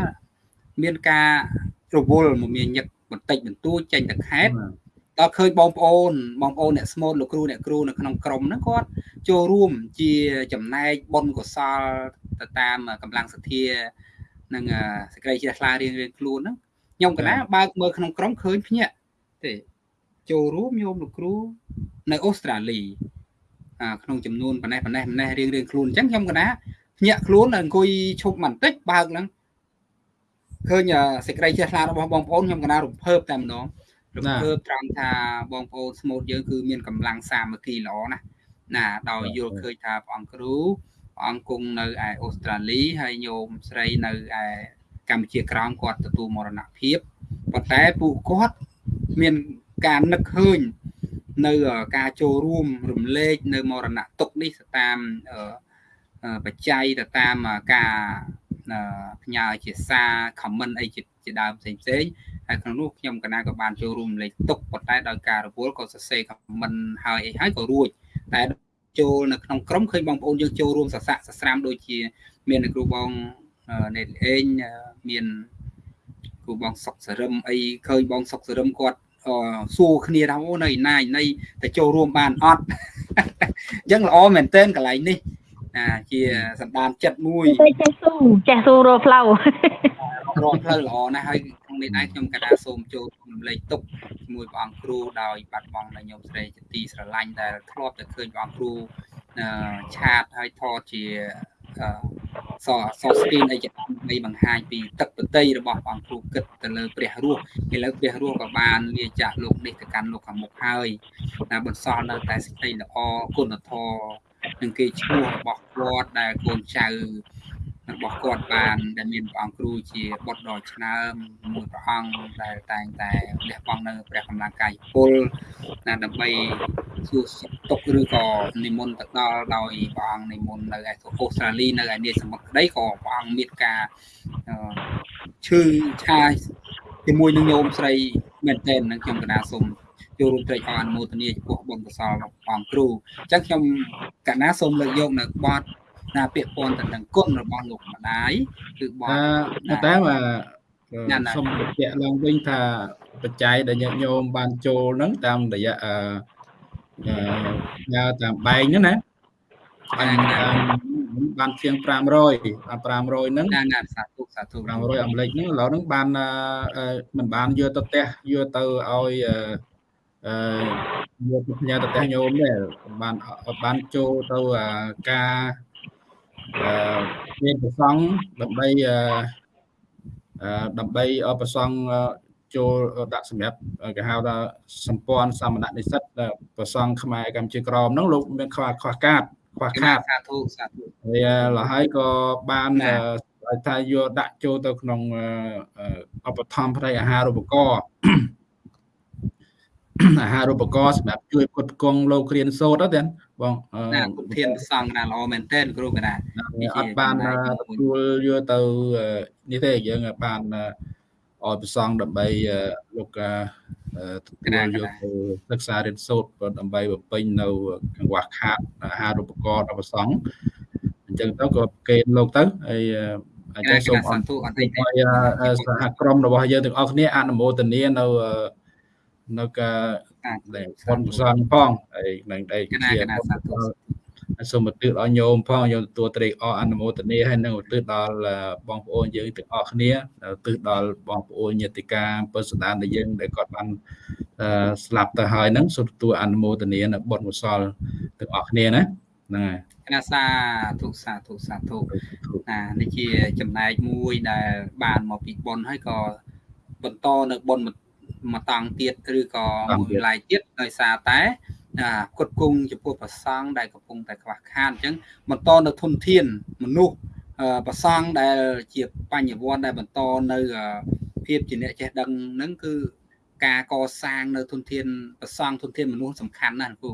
មានការរវល់មកមានញឹកបន្តិចបន្តួចចេញទៅខេត្ត ដល់ឃើញបងប្អូនបងប្អូនអ្នកស្មូតលោកគ្រូអ្នកគ្រូនៅក្នុងក្រុមហ្នឹងគាត់ចូលរួមជាចំណែកបុណ្យកុសលទៅតាមកម្លាំងសទ្ធានិងសេចក្តីជ្រះថ្លារៀងរៀងខ្លួនហ្នឹងខ្ញុំកណាបើកមើលក្នុងក្រុមឃើញភ្ញាក់ទេចូលរួមញោមលោកគ្រូនៅអូស្ត្រាលីក្នុងចំនួនប៉ុណ្ណេះប៉ុណ្ណេះប៉ុណ្ណេះរៀងរៀងខ្លួនអញ្ចឹងខ្ញុំកណាភ្ញាក់ខ្លួនអង្គុយឈប់បន្តិចបើកហ្នឹងឃើញសេចក្តីជ្រះថ្លារបស់បងប្អូនខ្ញុំកណារំភើបតែម្ដង រំភើបត្រង់ថាបងប្អូនស្មូតយើងគឺមានកម្លាំងសាមគ្គីល្អណាស់ណាដោយយល់ឃើញថាព្រះអង្គគ្រូព្រះអង្គគង់នៅឯអូស្ត្រាលីហើយញោមស្រីនៅឯកម្ពុជាក្រោមគាត់ទទួលមរណភាពប៉ុន្តែពួកគាត់មានការនឹកឃើញនៅការចូលរួមរំលែកនៅមរណទុកនេះទៅតាមបច្ច័យទៅតាមការ ផ្ញើជាសារ comment អីជាដើមផ្សេងផ្សេងហើយក្នុងនោះខ្ញុំកណាក៏បានចូលរួមលេខទុកប៉ុន្តែដោយការរវល់ក៏សរសេរ comment ហើយអីហើយក៏រួចតែចូលនៅក្នុងក្រុមឃើញបងប្អូនយើងចូលរួមសស័កសស្រាមដូចជា មានគ្រូបងណេតអេងមានគ្រូបងសុកសរឹមអីឃើញបងសុកសរឹមគាត់សួរគ្នាថាអូនៅណាយនៃតែចូលរួមបានអត់អញ្ចឹងល្អមែនទែនកន្លែងនេះ ណាជាសម្ដានចិត្តមួយចេះស៊ូចេះស៊ូរកផ្លូវរកផ្លូវល្អណាស់ហើយក្នុងនេះដែរខ្ញុំកណាសូមចូលរំលែកទុកជាមួយព្រះអង្គគ្រូដោយបាត់បង់នៅញោមស្រីជាទីស្រឡាញ់ដែលធ្លាប់តែឃើញព្រះអង្គគ្រូឆាតហើយថតជាសសស្គីនអីជាដើម្បីបង្ហាញពីទឹកប្រតិរបស់ព្រះអង្គគ្រូគិតទៅលើព្រះរស់ឥឡូវព្រះរស់ក៏បានលាចាក់លោកនេះទៅកាន់លោកខាងមុខហើយតែបន្សល់នៅតែសេចក្តីល្អគុណធម៌ និងគេឈ្មោះរបស់គាត់ដែលកូនចៅរបស់គាត់បានដែលមានព្រះអង្គគ្រូជាបុត្រដ៏ឆ្នើមមួយព្រះអង្គដែលតែងតែលះបង់នៅព្រះកម្លាំងកាយពលណាដើម្បីសួរសុខទុក្ខឬក៏និមន្តទៅដល់ដោយព្រះអង្គនិមន្តនៅឯអូស្ត្រាលីនៅឯនាសមុទ្រក្តីក៏ព្រះអង្គមានការឈឺឆាយជាមួយនឹងញោមស្រីមែនទែននឹងខ្ញុំកណាសូម ចូលរួមត្រេកអរអនុមោទនាចំពោះបុណ្យកុសលរបស់ព្រះអង្គគ្រូអញ្ចឹងខ្ញុំកណាសូមលើកយកនៅបទណាពាក្យពន់ទៅនឹងគុណរបស់លោកម្ដាយគឺបកតែបាទសូមបញ្ជាក់ឡើងវិញថាបច្ច័យដែលញាតិញោមបានចូលហ្នឹងតាមរយៈអឺញ៉ាតាមបែងហ្នឹងណាបានបានជាង500បាន500ហ្នឹងណាណាសាធុសាធុ500អាមេរិកហ្នឹងឥឡូវហ្នឹងបានមិនបានយកទៅផ្ទះយកទៅឲ្យ អឺយកទៅផ្ញើទៅផ្ទះញោមដែរបានបានចូលទៅការអឺមានប្រសង់ដើម្បីអឺដើម្បីឲ្យប្រសង់ចូលដាក់សម្រាប់គេហៅថាសម្ព័ន្ធសមណនិស្សិតប្រសង់ខ្មែរកម្ពុជាក្រមហ្នឹងលោកមានខ្វះខ្វះកាតខ្វះខាតសាធុសាធុហើយលហើយក៏បានថាយកដាក់ចូលទៅក្នុងឧបត្ថម្ភផ្នែកអាហារូបករណ៍ អាហារូបករណ៍សម្រាប់ជួយផ្គត់ផ្គង់លោករៀនសូត្រហ្នឹងបងណាគុណធានប្រសងណាល្អមែនទែនគ្រូកណាអត់បានទទួលយកទៅនេះទេយើងបានឲ្យប្រសងដើម្បីលោកទទួលយកទៅសិក្សារៀនសូត្រដើម្បីបំពេញនៅកង្វះខាតអាហារូបករណ៍ដល់ប្រសងអញ្ចឹងទៅក៏គេលោកទៅហើយអាចសូមអរគុណឲ្យសហក្រុមរបស់យើងទាំងអស់គ្នាអនុមោទនានៅ នៅដែលបុណ្យកុសលផងហើយនឹងដែលកណាជាកណាសាធុសូមឧទ្ទិសដល់ញោមផងញោមទទួលត្រេកអរអនុមោទនាហើយនឹងឧទ្ទិសដល់បងប្អូនយើងទាំងអស់គ្នាឧទ្ទិសដល់បងប្អូនញាតិកាពុទ្ធសដានដែលយើងដែលគាត់បានអឺស្លាប់ទៅហើយហ្នឹងសូមទទួលអនុមោទនានៅបុណ្យកុសលទាំងអស់គ្នាណាហ្នឹងហើយកណាសាធុសាធុសាធុណានេះជាចំណែកមួយដែលបានមកពីបុណ្យហើយក៏បន្តនៅបុណ្យ មួយតង់ទៀតឬក៏មួយឡែកទៀតដោយសារតែអាគុតគង់ចំពោះប្រសង់ដែលកំពុងតែខ្វះខាតអញ្ចឹងបន្តនៅធនធានមនុស្សអឺប្រសង់ដែលជាបញ្ញវន្តដែលបន្តនៅអឺភាពជាអ្នកចេះដឹងហ្នឹងគឺការកសាងនៅធនធានប្រសង់ធនធានមនុស្សសំខាន់ណាស់គ្រូ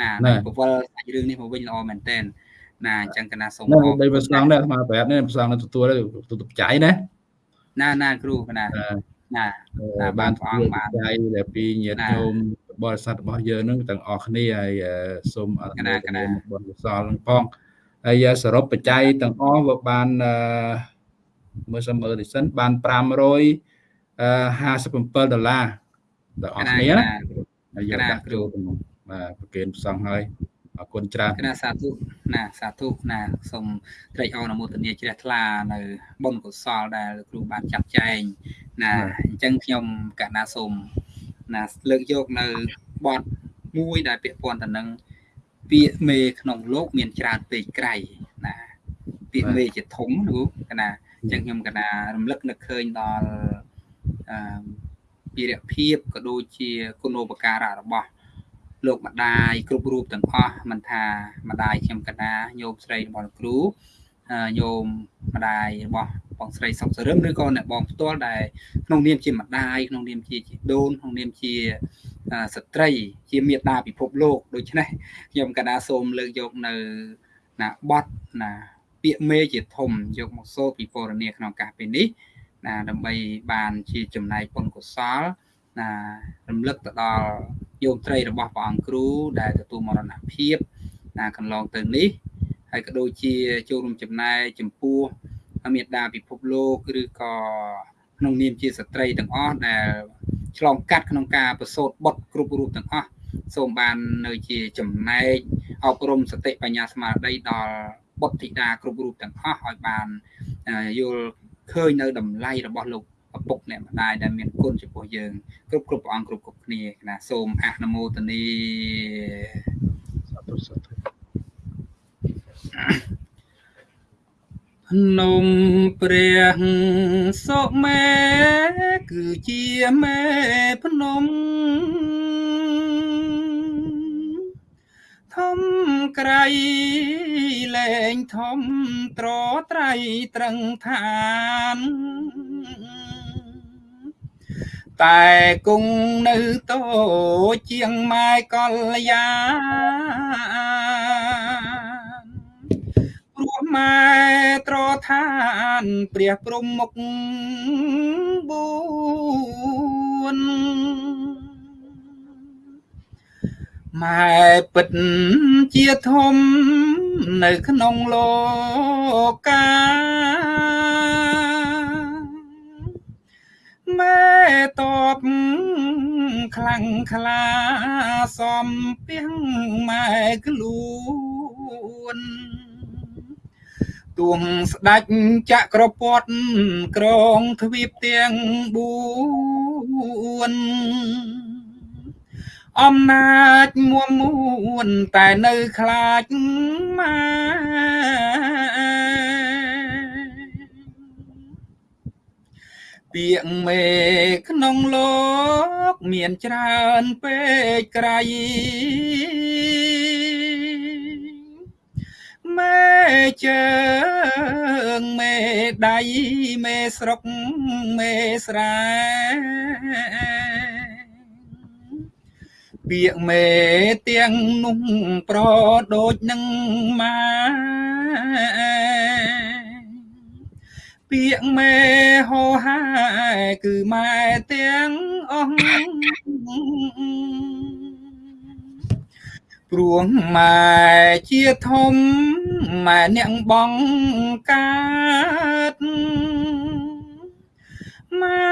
ណានឹងបវលសាច់រឿងនេះមកវិញល្អមែនតើណាអញ្ចឹងកណាសូមនៅបីប្រសងនេះអាត្មាប្រាប់នេះប្រសងនឹងទទួលទទួលបច្ច័យណាណាណាគ្រូណា ណាបានព្រះអង្គបានបច្ច័យដែលពីញាតិញោមបរិស័ទរបស់យើងនឹងទាំងអស់គ្នាហើយសូមអរគុណបុណ្យកុសលនឹងផងហើយសរុបបច្ច័យទាំងអស់វាបានអឺមើលសិនមើលទីសិនបាន557ដុល្លារដល់អស់គ្នាហើយយកដាក់ចូលក្នុងបាទប្រកេនផ្សងហើយ អរគុណច្រើនណាសាធុណាសាធុណាសូមត្រេកអរអនុមោទនាជ្រះថ្លានៅបុណ្យកុសលដែលគ្រូបានចាត់ចែងណាអញ្ចឹងខ្ញុំកណាសូមណាលើកយកនៅបទមួយដែលពាក់ព័ន្ធទៅនឹងពាក្យមេក្នុងលោកមានច្រើនពេកក្រៃណាពាក្យមេជាធំលោកកណាអញ្ចឹងខ្ញុំកណារំលឹកនឹកឃើញដល់អឺពីរភាពក៏ដូចជាគុណូបការៈរបស់ លោកម្ដាយគ្រប់រូបទាំងអស់មិនថាម្ដាយខ្ញុំកណាញោមស្រីរបស់គ្រូញោមម្ដាយរបស់បងស្រីសុកសរឹមឬក៏អ្នកបងផ្ទាល់ដែលក្នុងនាមជាម្ដាយក្នុងនាមជាជីដូនក្នុងនាមជាស្ត្រី ជាមេដាពិភពលោកដូច្នេះខ្ញុំកណាសូមលើកយកនៅណាបត់ណាពាក្យមេជាធំយកមកសូត្រពីពរនីក្នុងឱកាសពេលនេះណាដើម្បីបានជាចំណែកបុណ្យកុសល ណារំលឹកទៅដល់យោមត្រីរបស់ព្រះអង្គគ្រូដែលទទួលមរណភាពណាកន្លងទៅនេះហើយក៏ដូចជាចូលរួមចំណែកចំពោះមេដាពិភពលោកឬក៏ក្នុងនាមជាស្ត្រីទាំងអស់ដែលឆ្លងកាត់ក្នុងការប្រសូតបុតគ្រប់រូបទាំងអស់សូមបាននៅជាចំណែកអប់រំសតិបញ្ញាស្មារតីដល់បុត្រធីតាគ្រប់រូបទាំងអស់ឲ្យបានយល់ឃើញនៅតម្លៃរបស់លោក ឪពុកអ្នកម្ដាយដែលមានគុណចំពោះយើងគ្រប់គ្រប់ព្រះអង្គគ្រប់គ្រប់គ្នាណាសូមអនុមោទនីសាធុសាធុភ្នំព្រះសុមេគឺជាមេភ្នំធំក្រៃលែងធំត្រត្រៃត្រឹងឋាន តែគង់នៅតូជាងម៉ែកល្យាព្រោះម៉ែត្រឋានព្រះព្រំមុខបួនម៉ែពិតជាធំ នៅក្នុងលោកកា ម៉ែតបខ្លាំងខ្លាសំពីងម៉ែខ្លួនទួងស្ដាច់ចក្រពតក្រងទ្វីបទាំង4អំណាចមួមមួនតែនៅខ្លាចម៉ែ ពាក្យមេក្នុងលោកមានច្រើនពេកក្រៃមេជើងមេដៃមេស្រុកមេស្រែពាក្យមេទាំងនោះប្រដូចនឹងម៉ា ពាក្យមេហោហាគឺម៉ែទាំងអស់ព្រោះម៉ែជាធំម៉ែអ្នកបងកើតម៉ែ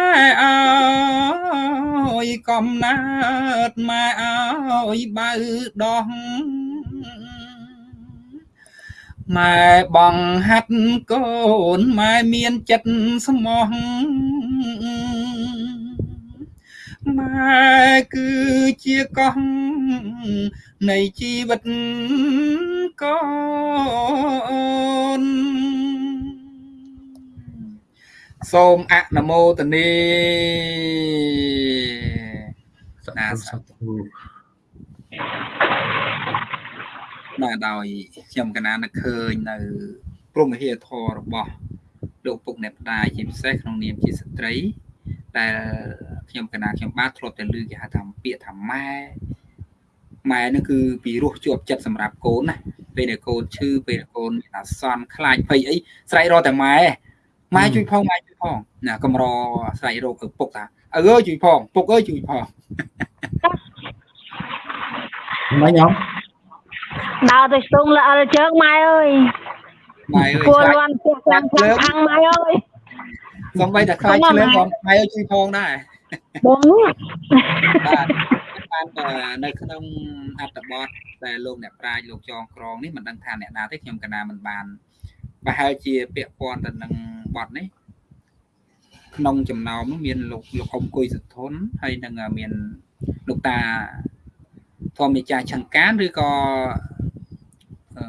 អើយកំណើតម៉ែអើយបើដោះ ម៉ែបងហាត់កូនម៉ែមានចិត្តស្មោះម៉ែគឺជាកោះនៃជីវិតកូនសូមអនុមោទនាសាធុសាធុ បាទដោយខ្ញុំកណានឹកឃើញនៅព្រមវិហារធររបស់លោកពុកអ្នកផ្ដាយជាពិសេសក្នុងនាមជាស្ត្រីដែលខ្ញុំកណាខ្ញុំបាទធ្លាប់តែឮគេហៅថាពាក្យថាម៉ែម៉ែនឹងគឺពីរោះជាប់ចិត្តសម្រាប់កូនណាពេលដែលកូនឈឺពេលដែលកូនមានអាសន្នខ្លាចភ័យអីស្រែករកតែម៉ែម៉ែជួយផងម៉ែជួយផងណាកំរស្រែករកឪពុកថាឪអើយជួយផងពុកអើយជួយផងម៉េចញោម ដើរទៅស្ទងលអិលជើងម៉ែអើយម៉ែអើយគួរខ្លាចលន់ផ្ទះខាងខាងខាងម៉ែអើយសំបីតែខ្លាចឆ្លើងផងម៉ែអើយជួយផងដែរបងបាទបានតែនៅក្នុងអត្ថបទដែលលោកអ្នកប្រាជ្ញលោកចងក្រងនេះមិនដឹងថាអ្នកណាទេខ្ញុំកណាមិនបានប្រហែលជាពាក់ព័ន្ធទៅនឹងបទនេះក្នុងចំណោមនោះមានលោកលោកអ៊ំគុយសុធនហើយនឹងមានលោកតា ធម្មចាឆង្កានឬក៏អឺ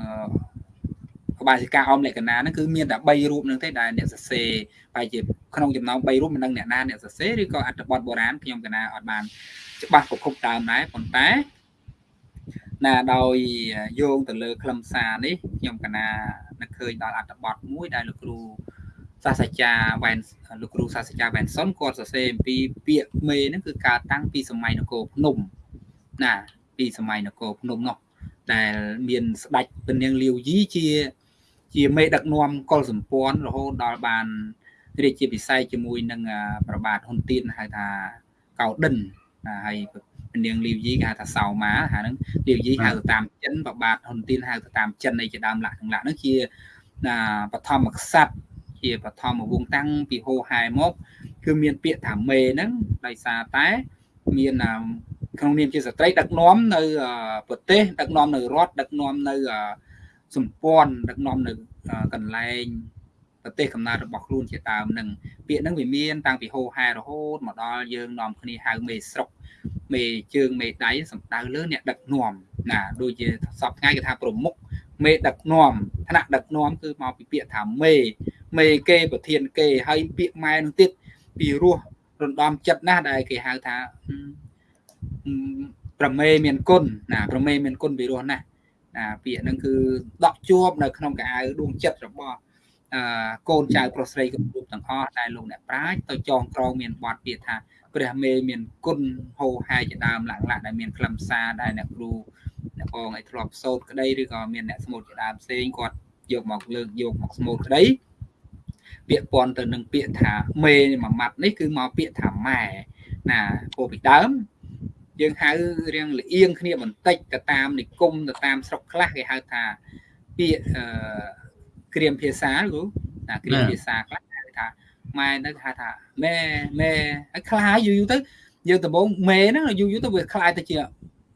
ក្បាលសិកាអមលក្ខណៈហ្នឹងគឺមានតែ3រូបហ្នឹងទេដែលអ្នកសរសេរប្រហែលជាក្នុងចំណោម3រូបមិនដឹងអ្នកណាអ្នកសរសេរឬក៏អត្ថបទបុរាណខ្ញុំកណាអត់បានច្បាស់ប្រភពដើមដែរប៉ុន្តែណាដោយយោងទៅលើខ្លឹមសារនេះខ្ញុំកណានឹកឃើញដល់អត្ថបទមួយដែលលោកគ្រូសាស្ត្រាចារ្យវ៉ែនលោកគ្រូសាស្ត្រាចារ្យវ៉ែនសុនគាត់សរសេរអំពីពាក្យមេហ្នឹងគឺកើតតាំងពីសម័យនគរភ្នំណា ពីសម័យនគរភ្នំនោះដែលមានស្ដេចពនាងលាវយីជាជាមេដឹកនាំកុលសម្ព័ន្ធរហូតដល់បានរាជាពិស័យជាមួយនឹងប្របាទហ៊ុនទៀនហៅថាកៅដិនណាហើយនាងលីវយីគេហៅថាសៅម៉ាហាហ្នឹងលីវយីហៅទៅតាមចិនប្របាទហ៊ុនទៀនហៅទៅតាមចិនអីជាដើមលក្ខណៈហ្នឹងជាណាបឋមក្សត្រជាបឋមវង្សតាំងពីហោហែមក គឺមានពាក្យថាមេហ្នឹងដោយសារតែមាន ក្នុងនាមជាស្ត្រីដឹកនាំនៅប្រទេសដឹកនាំនៅរដ្ឋដឹកនាំនៅសម្ព័ន្ធដឹកនាំនៅកន្លែងប្រទេសកំណើតរបស់ខ្លួនជាដើមនឹងពាក្យហ្នឹងវាមានតាំងពីហោហែរហូតមកដល់យើងនាំគ្នាហៅមេស្រុកមេជើងមេដៃសំដៅលើអ្នកដឹកនាំណាដូចជាសពថ្ងៃគេថាប្រមុខមេដឹកនាំថ្នាក់ដឹកនាំគឺមកពីពាក្យថាមេមេគេប្រធានគេហើយពាក្យម៉ែនឹងទៀតពីរោះរំដំចិត្តណាស់ដែលគេហៅថា ប្រមេមានគុណណាប្រមេមានគុណពីរោះណាស់ណាពាក្យហ្នឹងគឺដកជាប់នៅក្នុងកៅអៅដួងចិត្តរបស់អឺកូនចៅប្រុសស្រីគ្រប់រូបទាំងអស់ដែលលោកអ្នកប្រាជ្ញទៅចងក្រងមានបទពាក្យថាព្រះមេមានគុណហោហែជាដើមលក្ខណៈដែលមានខ្លឹមសារដែលអ្នកគ្រូអ្នកបងឲ្យធ្លាប់សោតក្តីឬក៏មានអ្នកស្មូតជាដើមផ្សេងគាត់យកមកលើកយកមកស្មូតក្តីពាក្យពន់ទៅនឹងពាក្យថាមេមួយម៉ាត់នេះគឺមកពាក្យថាម៉ែណាពោពីដើម យើងហៅរៀងលៀងគ្នាបន្តិចទៅតាមនិគមទៅតាមស្រុកខ្លះគេហៅថាពាក្យអឺក្រៀមភាសាគ្រូណាក្រៀមភាសាខ្លះហៅថាម៉ែនៅហៅថាម៉ែម៉ែហើយខ្លាយយូរយូរទៅយើងដំបងម៉ែហ្នឹងយូរយូរទៅវាខ្លាយទៅជា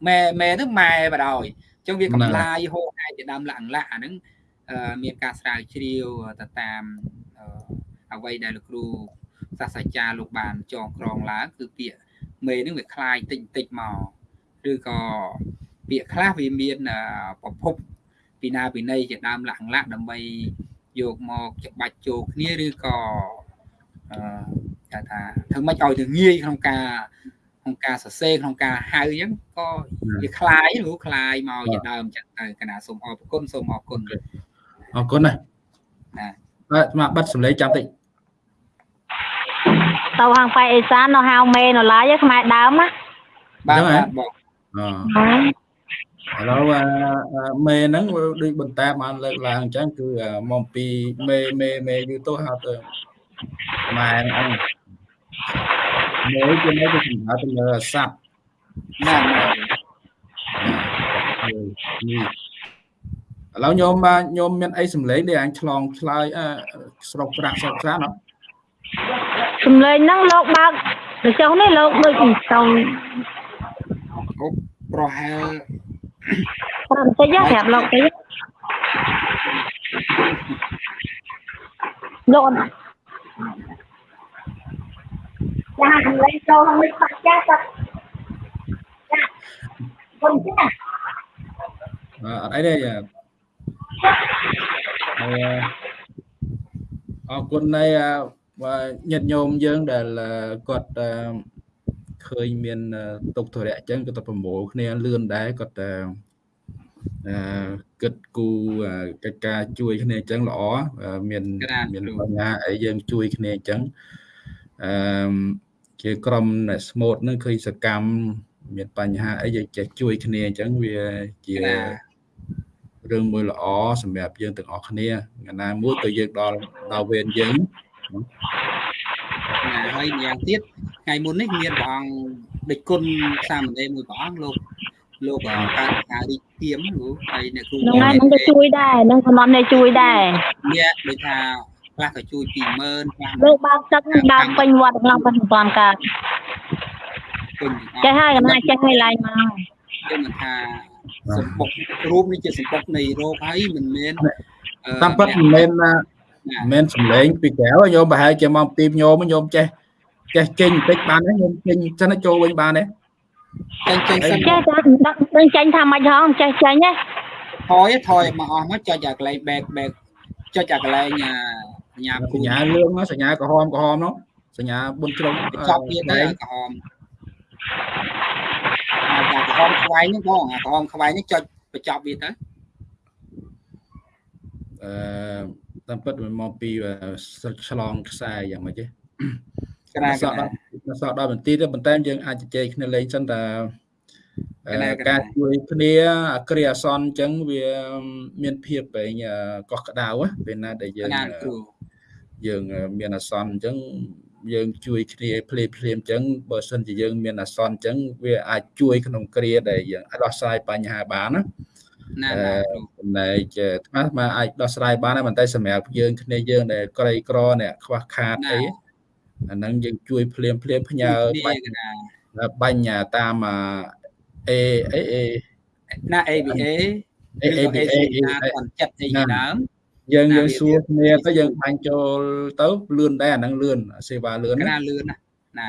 ម៉ែម៉ែទៅម៉ែបដ ாய் អញ្ចឹងវាកំឡាយហូរហែជាដើមលក្ខណៈអាហ្នឹងមានការស្រាវជ្រាវទៅតាមអ្វីដែលលោកគ្រូសាស្ត្រាចារ្យលោកបានចងក្រងឡើងគឺពាក្យ មេនឹងវាคลายតិចតិចមកឬក៏ពាក្យខ្លះវាមានប្រភពពីណាពីណីជាដើមលក្ខណៈដើម្បីយកមកច្បាច់ចូលគ្នាឬក៏អឺគេថាធ្វើម៉េចឲ្យទៅងាយក្នុងការក្នុងការសរសេរក្នុងការហៅអញ្ចឹងក៏វាคลายឬคลายមកជាដើមអញ្ចឹងទៅកណាសូមអរគុណសូមអរគុណ អរគុណណាណាបាទមកបិទសម្លេងចាំតិច ទៅហាងប៉ៃអេសាននៅហៅមេនៅឡាយខ្មែរដើមណាបាទបាទបងអឥឡូវមេហ្នឹងដូចបន្តតាមបានលើកឡើងអញ្ចឹងគឺមកពីមេមេមេយូរទៅហៅទៅម៉ែហ្នឹងមេជាមេទៅសម្រាប់ទៅលើសัตว์ណាណានេះឥឡូវញោមបាទញោមមានអីសម្លេងដែលអញឆ្លងឆ្លើយស្រុកប្រាក់ស្រុកប្រាក់អត់ សំលេងហ្នឹងលោកបើកលោកចុះនេះលោកដូចទៅប្រហែលប្រាប់បន្តិចណាប្រាប់លោកតិចលោកអត់ចាកន្លែងចូលខាងនេះបាក់ចាគាត់ចាគុំចាអត់អីទេយ៉ាហើយអរគុណនៃ បាទញាតិញោមយើងដែលគាត់ឃើញមានទុកធរៈអញ្ចឹងគាត់ទៅប្រមូលគ្នាលឿនដែរគាត់តែអឺគិតគូកិច្ចការជួយគ្នាអញ្ចឹងល្អមានមានបញ្ហាអីយើងជួយគ្នាអញ្ចឹងអឺជាក្រុមអ្នកស្មូតនឹងឃើញសកម្មមានបញ្ហាអីយើងចេះជួយគ្នាអញ្ចឹងវាជារឿងមួយល្អសម្រាប់យើងទាំងអស់គ្នាថ្ងៃណាមួយទៅយើងដល់ដល់វេនយើង ណាហើយម្យ៉ាងទៀតថ្ងៃមុននេះមានព្រះអង្គដឹកគុណសាមណេរមួយព្រះអង្គលោកលោកកើតការរីកទៀមលោកហើយអ្នកគ្រូនឹងហើយនឹងទៅជួយដែរនឹងសំណំនេះជួយដែរអ្នកដូចថាខ្លះក៏ជួយ20000ខ្លះលើបើកទឹកនឹងដើមពេញវត្តក្នុងប៉ុន្មានកើតចេះហើយកណាចេះឲ្យឡើងមកយើងមិនថាសម្បុករូបនេះជាសម្បុកនៃរោគហើយមិនមែនតាមពិតមិនមែនមិន មែនសំឡេងពីក្រៅញោមប្រហែលជាមកពីញោមញោមចេះចេះចេញបន្តិចបានទេញោមចេញចឹងចូលវិញបានទេចេញចេញសិនចេះតែដឹងចេញថាមិនហងចេះចេញទេថយថយមកអស់មកចុចអាកន្លែង back back ចុចអាកន្លែងសញ្ញាសញ្ញាលឿងសញ្ញាក្រហមក្រហមនោះសញ្ញាប៊ុនជ្រុងចប់ទៀតដែរក្រហមអាក្រហមខ្វែងហ្នឹងបងអាក្រហមខ្វែងនេះចុចបញ្ចប់វាទៅ អឺតាមពិតវាមកពីឆ្លងខ្សែយ៉ាងម៉េចទេក្រាក្រាសក់ដល់បន្ទីទៅប៉ុន្តែយើងអាចជជែកគ្នាលេងសិនតាការជួយគ្នាគ្រាអាសន្នអញ្ចឹងវាមានភាពបែងកោះក្ដៅពេលណាដែលយើងយើងមានអាសន្នអញ្ចឹងយើងជួយគ្នាភ្លាមភ្លាមអញ្ចឹងបើសិនជាយើងមានអាសន្នអញ្ចឹងវាអាចជួយក្នុងគ្រាដែលយើងអាចដោះស្រាយបញ្ហាបានណា ណាចំណែកថ្មមកអាចដោះស្រាយបានតែប៉ុន្តែសម្រាប់យើងគ្នាយើងដែលក្រីក្រអ្នកខ្វះខាតអីអាហ្នឹងយើងជួយភ្លាមភ្លាមផ្ញើបាញ់បាញ់តាមអេអេអេណា ABA ABA គាត់ចិត្តអីដើមយើងយើងសួរគ្នាទៅយើងបាញ់ចូលទៅលឿនដែរអាហ្នឹងលឿនសេវាលឿនណាលឿនណាណា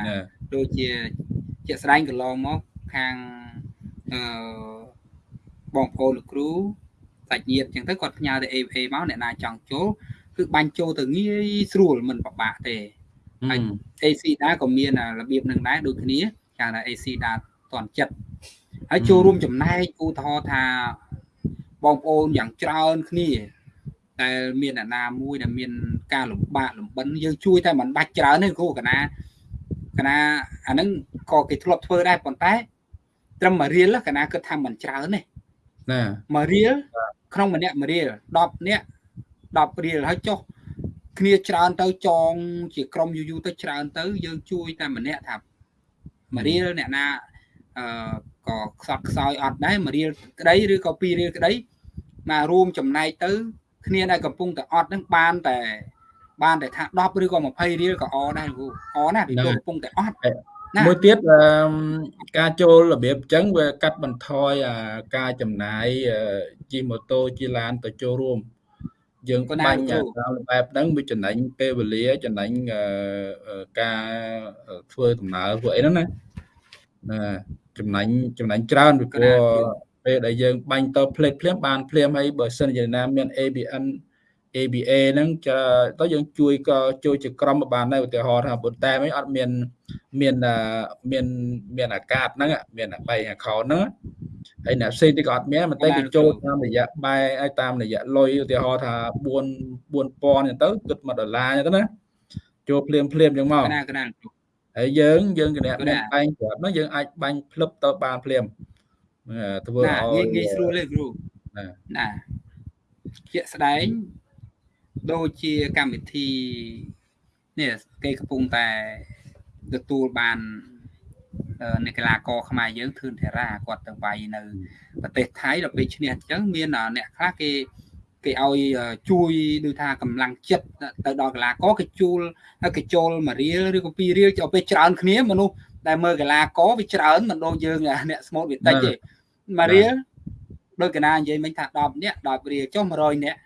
ដូចជាជាក់ស្ដែងកន្លងមកខាងអឺ បងប្អូនលោកគ្រូសាច់ញាតិអញ្ចឹងទៅគាត់ផ្ញើទៅ AVA មកអ្នកណាចង់ចូលគឺបាញ់ចូលទៅងាយស្រួលមិនពិបាកទេហើយ AC ដែរក៏មានរបៀបនឹងដែរដូចគ្នាគេថា AC ដែរតន់ចិត្តហើយចូលរួមចំណែកឧទាហរណ៍ថាបងប្អូនយ៉ាងច្រើនគ្នាតែមានអ្នកណាមួយដែលមានការលំបាកលំបិនយើងជួយតែមិនបាច់ច្រើនទេគ្រូកណាកណាអាហ្នឹងក៏គេធ្លាប់ធ្វើដែរប៉ុន្តែត្រឹមមួយរៀលកណាគិតថាមិនច្រើនទេ ណាមួយរៀលក្នុងម្នាក់មួយរៀល10នាក់10រៀលហើយចុះគ្នាច្រើនទៅចង ជាក្រុមយូរយូរទៅច្រើនទៅ យើងជួយតែម្នាក់ថាមួយរៀលអ្នកណាអឺក៏ខ្សត់ខ្សោយអត់ដែរមួយរៀលក្តីឬក៏ពីររៀលក្តីមករួមចំណែកទៅ គ្នាដែលកំពុងតែអត់ហ្នឹងបានតែបានតែថា10ឬក៏20រៀលក៏អដែរគ្រូអណាពីកំពុងតែអត់ មួយទៀតការចូលរបៀបអញ្ចឹងវាកាត់បន្ថយការចំណាយជិះម៉ូតូជិះឡានទៅចូលរួម យើងបាញ់តាមបែបហ្នឹងវាចំណេញពេលវេលាចំណេញការធ្វើដំណើរពួកអីហ្នឹងណាណាចំណេញចំណេញច្រើនពីព្រោះពេលដែលយើងបាញ់ទៅផ្លេតភ្លាមបានភ្លាមហើយបើសិនជាណាមាន ABN ABA ហ្នឹងទៅយើងជួយក៏ជួយជាក្រុមបានដែរឧទាហរណ៍ថាប៉ុន្តែមិនអត់មានមានមានមានអាកាសហ្នឹងមាន3 account ហ្នឹងហើយអ្នកផ្សេងទៀតក៏អត់មានតែគេចូលតាមរយៈបែឲ្យតាមរយៈលុយឧទាហរណ៍ថា4 4000អញ្ចឹងទៅគិត1ដុល្លារអញ្ចឹងណាចូលភ្លាមភ្លាមអញ្ចឹងមកកណាកណាហើយយើងយើងគណៈមានបាញ់គាត់ហ្នឹងយើងអាចបាញ់ភ្លឹបទៅបានភ្លាមធ្វើឲ្យងាយស្រួលទេគ្រូណាជាក់ស្ដែង ដូចជាកម្មវិធីនេះគេកំពុងតែទទួលបាននៃកីឡាករខ្មែរយើងធឿនធារាគាត់ទៅវាយនៅប្រទេសថៃដល់ពេលឈ្នះអញ្ចឹងមានអ្នកខ្លះគេគេឲ្យជួយដូចថាកម្លាំងចិត្តទៅដល់កីឡាករគេជួលហើយគេចូលមួយរៀលឬក៏ពីររៀលចូលពេលច្រើនគ្នាមនុស្សដែលមើលកីឡាករវាច្រើនមិនដូចយើងអ្នកស្មូតវាតិចទេមួយរៀលដូចកណានិយាយមិញថា10នាក់10រៀលចុះ100នាក់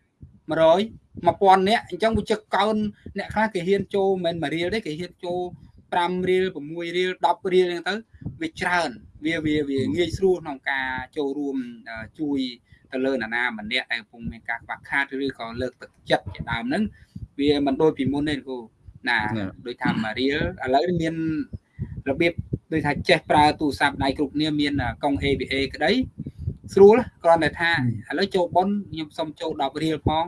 100 1000នាក់អញ្ចឹងវាជឹកកោនអ្នកខ្លះគេហ៊ានចូលមិនមែនមួយរៀលទេគេហ៊ានចូល5រៀល6រៀល10រៀលអញ្ចឹងទៅវាច្រើនវាវាវាងាយស្រួលក្នុងការចូលរួមជួយទៅលើណានាម្នាក់ដែលកំពុងមានការខ្វះខាតឬក៏លើកទឹកចិត្តជាដើមហ្នឹងវាមិនដូចពីមុនទេគ្រូណាដូចថាមួយរៀលឥឡូវមានរបៀបដូចថាចេះប្រើទូរស័ព្ទដៃគ្រប់គ្នាមានកុង AVA ក្តីស្រួលគ្រាន់តែថាឥឡូវចូលប៉ុនខ្ញុំសុំចូល10រៀលផង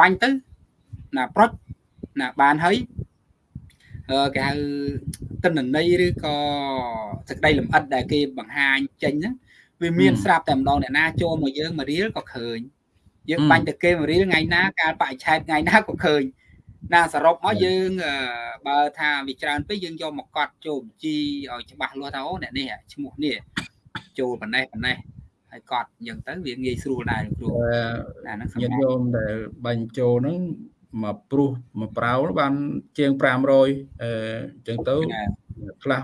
បាញ់ទៅណាប្រុចណាបានហើយគេហៅតិន្នន័យឬក៏សេចក្តីលម្អិតដែលគេបង្ហាញចេញហ្នឹងវាមានស្រាប់តែម្ដងអ្នកណាចូលមកយើងមករៀលក៏ឃើញយើងបាញ់ទៅគេមករៀលថ្ងៃណាកាលបច្ចឆេតថ្ងៃណាក៏ឃើញណាសរុបមកយើងបើថាវាច្រើនពេកយើងយកមកកត់ចូលបញ្ជីឲ្យច្បាស់លាស់ថាអូអ្នកនេះឈ្មោះនេះចូលប៉ុណ្ណេះប៉ុណ្ណេះ ហើយកត់អញ្ចឹងទៅវាងាយស្រួលដែរគ្រូណាហ្នឹងញាតិញោមដែលបាញ់ចូលហ្នឹងមកព្រុសមកប្រោលបានជាង500អឺអញ្ចឹងទៅខ្លះ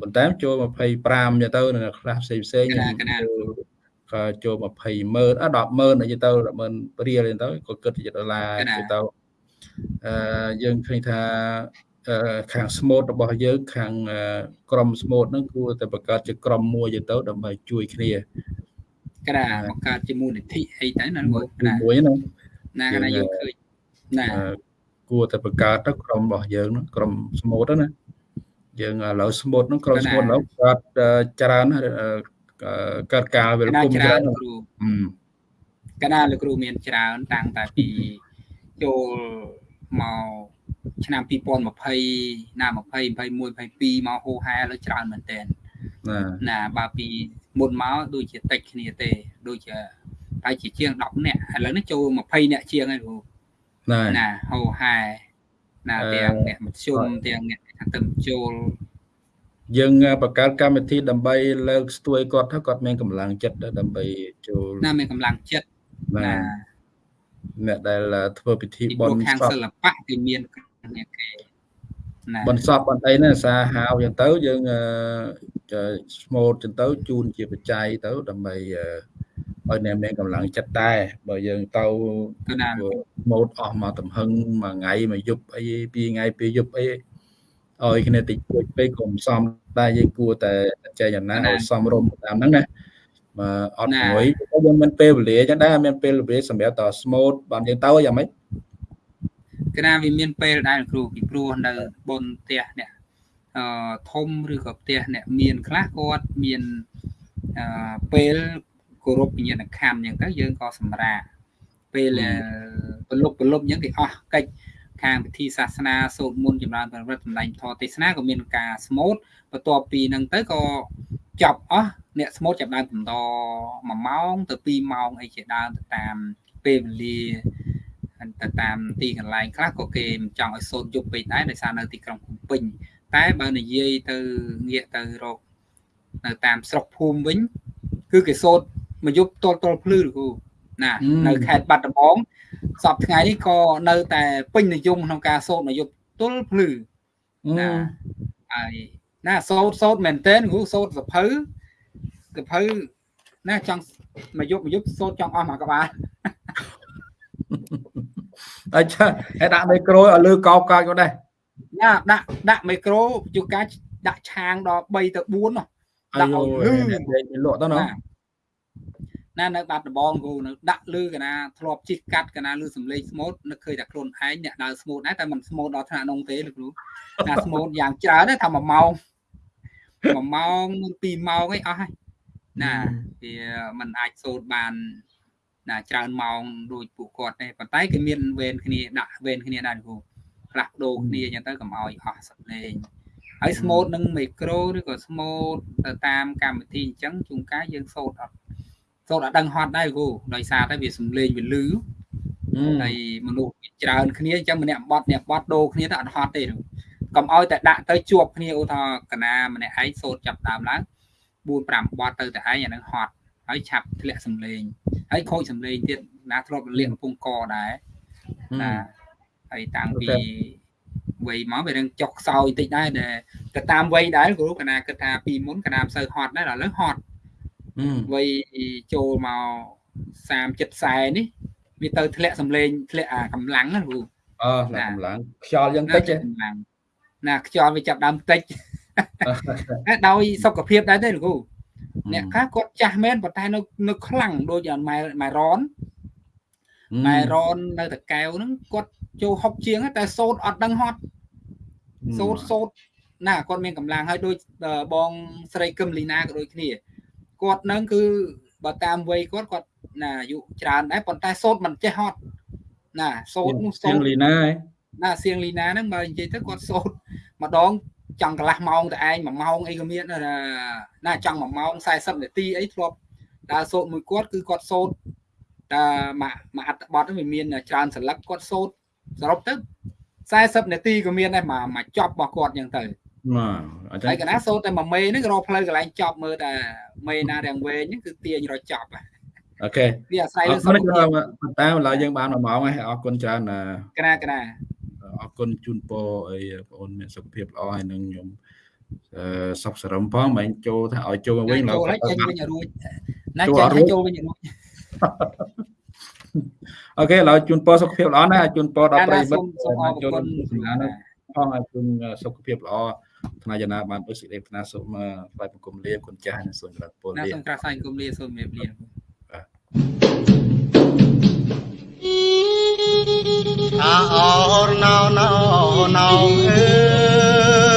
បន្តែចូល25ទៅទៅនៅខ្លះផ្សេងផ្សេងក៏ចូល20ម៉ឺនអ10ម៉ឺនអីទៅ10ម៉ឺនរៀលទៅក៏គិតជាដុល្លារទៅអឺយើងឃើញថា ខាងស្មូតរបស់យើងខាងក្រុមស្មូតហ្នឹងគួរតែបង្កើតជាក្រុមមួយទៅដើម្បីជួយគ្នាក្រាបង្កើតជាមូលនិធិអីទៅណាមួយណាមួយហ្នឹងណាណាយើងឃើញណាគួរតែបង្កើតទៅក្រុមរបស់យើងហ្នឹងក្រុមស្មូតណាយើងឥឡូវស្មូតហ្នឹងក្រុមស្មូតឥឡូវកើតច្រើនកើតការវិលគុំច្រើនគ្រូកណាលោកគ្រូមានច្រើនតាំងតែពីចូលមក ឆ្នាំ2020ណា20 21 22មកហូហែលើច្រើនមែនតើណាបើពីមុនមកដូចជាតិចគ្នាទេ ដូចជាតែជាជាង10នាក់ឥឡូវនេះចូល20នាក់ជាងហើយគ្រូណាហូហែណាទាំងអ្នកមធ្យមទាំងអ្នកថាទៅចូលយើងបង្កើតកម្មវិធីដើម្បីលើកស្ទួយគាត់ថាគាត់មានកម្លាំងចិត្តដើម្បីចូលណាមានកម្លាំងចិត្តណាអ្នកដែលធ្វើពិធីបុណ្យខាងសិល្បៈគេមានគ្នាគេណាបន្សពបន្អីណាសាហាវយ៉ាងទៅយើងស្មូតចឹងទៅជូនជាបច្ច័យទៅដើម្បីឲ្យអ្នកមានកម្លាំងចិត្តដែរបើយើងទៅម៉ូតអស់មកទំហឹងមួយថ្ងៃមួយយប់អីពីរថ្ងៃពីរយប់អីឲ្យគ្នាតិចតួចពេកកុំសំដែរយើងគួរតែចែកយ៉ាងណាឲ្យសមរម្យតាមហ្នឹងណាមកអត់មួយយើងមានពេលវេលាចឹងដែរមានពេលវេលាសម្រាប់តស្មូតបានយើងទៅយ៉ាងម៉េច គណៈវាមានពេលដែរគ្រូពីព្រោះនៅបុនផ្ទះអ្នកអឺធំឬក៏ផ្ទះអ្នកមានខ្លះគាត់មានអឺពេលគោរពវិញ្ញាណក្ខន្ធអញ្ចឹងទៅយើងក៏សម្រាពេលប្រលប់ប្រលប់អញ្ចឹងគេអស់កិច្ចខាងពិធីសាសនាសូត្រមន្តចម្រើនប្រវត្តិសម្ដែងធម៌ទេសនាក៏មានការស្មូតបន្ទាប់ពីហ្នឹងទៅក៏ចប់អស់អ្នកស្មូតចាប់ដើមបន្ត1ម៉ោងទៅ2ម៉ោងអីជាដើមទៅតាមពេលវេលា ទៅតាមទីកន្លែងខ្លះក៏គេមិនចង់ឲ្យសូត្រយប់ពេកដែរដោយសារនៅទីក្រុងភ្នំពេញតែបើនិយាយទៅងាកទៅរកនៅតាមស្រុកភូមិវិញ គឺគេសូត្រមួយយប់តលតលភ្លឺលោកគ្រូណានៅខេត្តបាត់ដំបងសពថ្ងៃនេះក៏នៅតែពេញនិយមក្នុងការសូត្រមួយយប់ទល់ភ្លឺណាហើយណាសូត្រសូត្រមែនតើគ្រូសូត្រសភៅសភៅណាចង់មួយយប់មួយយប់សូត្រចង់អស់មួយក្បាល អញ្ចឹងហើយដាក់មីក្រូឲ្យលើកោបកោចក៏ដែរណាដាក់ដាក់មីក្រូជួកាដាក់ឆាងដល់3ទៅ4នោះដាក់ឲ្យលឺលក់ទៅណាណានៅបាត់ដំបងគូនៅដាក់លឺកណាធ្លាប់ជិះកាត់កណាលឺសំឡេងស្មូតនឹកឃើញតែខ្លួនឯងអ្នកដើរស្មូតដែរតែមិនស្មូតដល់ថ្នាក់នងទេលោកគ្រូណាស្មូតយ៉ាងច្រើនទេថា1ម៉ោង1ម៉ោង2ម៉ោងអីអស់ហើយណាវាมันអាចសូត្របាន ណាច្រើនម៉ោងដូចពួកគាត់ទេប៉ុន្តែគេមានវេនគ្នាដាក់វេនគ្នាដែរគ្រូផ្លាស់ប្ដូរគ្នាអញ្ចឹងទៅកុំឲ្យអស់សំឡេងហើយស្មូតនឹងមីក្រូឬក៏ស្មូតទៅតាមកម្មវិធីអញ្ចឹងជួនកាលយើងសូត្រអត់សូត្រអត់ដឹងហត់ដែរគ្រូដោយសារតែវាសំឡេងវាលឺហើយមនុស្សច្រើនគ្នាអញ្ចឹងម្នាក់បត់អ្នកបត់ដូរគ្នាទៅអត់ហត់ទេកុំឲ្យតែដាក់ទៅជួបគ្នាឧទាហរណ៍កណាម្នាក់ឯងសូត្រចាប់ដើមឡើង4 5បត់ទៅតែឯងអានឹងហត់ ហើយឆាប់ធ្លាក់សំឡេងហើយខូចសំឡេងទៀតណាធ្លាប់រលាកកំពង់កដែរណាហើយតាំងពីវ័យមកវានឹងចុកខ្សោយតិចដែរដែលទៅតាមវ័យដែរគ្រូកណាគិតថាពីមុនកណាមិនសូវហត់ដែរឥឡូវហត់វ័យចូលមក30 70នេះវាទៅធ្លាក់សម្លេងធ្លាក់អាកម្លាំងណាគ្រូអឺកម្លាំងខ្យល់យ៉ាងតិចកម្លាំងណាខ្យល់វាចាប់ដើមតិចដោយសុខភាពដែរទេលោកគ្រូ អ្នកខ្លះគាត់ចាស់មែនប៉ុន្តែនៅនៅខ្លាំងដូចម៉ែម៉ែរនម៉ែរននៅតកែវហ្នឹងគាត់ចូលហុកជាងតែសូត្រអត់ដឹងហត់សូត្រសូត្រណាគាត់មានកម្លាំងហើយដូចបងស្រីកឹមលីណាក៏ដូចគ្នាគាត់នឹងគឺបើតាមវ័យគាត់គាត់ណាអាយុច្រើនដែរប៉ុន្តែសូត្រមិនចេះហត់ណាសូត្រនោះសូត្រលីណាណាសៀងលីណាហ្នឹងបើនិយាយទៅគាត់សូត្រម្ដងចង់កន្លះម៉ោងតែឯង1ម៉ោងអីក៏មានណា ចង់1ម៉ោង40នាទីអីធ្លាប់ដើរសូត្រមួយគាត់គឺគាត់សូត្រតែមួយមួយអត្តបទវាមានច្រើនសន្លឹកគាត់សូត្រសរុបទៅ40នាទីក៏មានដែរមកមកចប់របស់គាត់អញ្ចឹងទៅបាទហើយកណាសូត្រតែមួយមេហ្នឹងរកផ្លូវកន្លែងចប់មើលតែមេណារាំងវែងហ្នឹងគឺទាញរកចប់អូខេវាអាស្រ័យលើសុខភាពតែឥឡូវយើងបាន1ម៉ោងហើយអរគុណច្រើនណាកណាកណាអរគុណជូនពរអីបងអូនមានសុខភាពល្អហើយនឹងខ្ញុំអឺ សុខសរឹមផងមិនចូលថាឲ្យចូលវិញឡើយចូលចេញវិញរួចណាចេញឲ្យចូលវិញរួចអូខេឥឡូវជូនពរសុខភាពល្អណាស់ជូនពរដល់ប្រិយមិត្តសូមអរគុណផងឲ្យជូនសុខភាពល្អថ្នាក់យ៉ាងណាបានដូចសេចក្តីថ្នាក់សូមថ្លែងបង្គំលាគុណចាស់និងសូមក្រាបពលលាសូមក្រាបថ្លែងបង្គំលាសូមជំរាបលាអោរណោណោណោអើ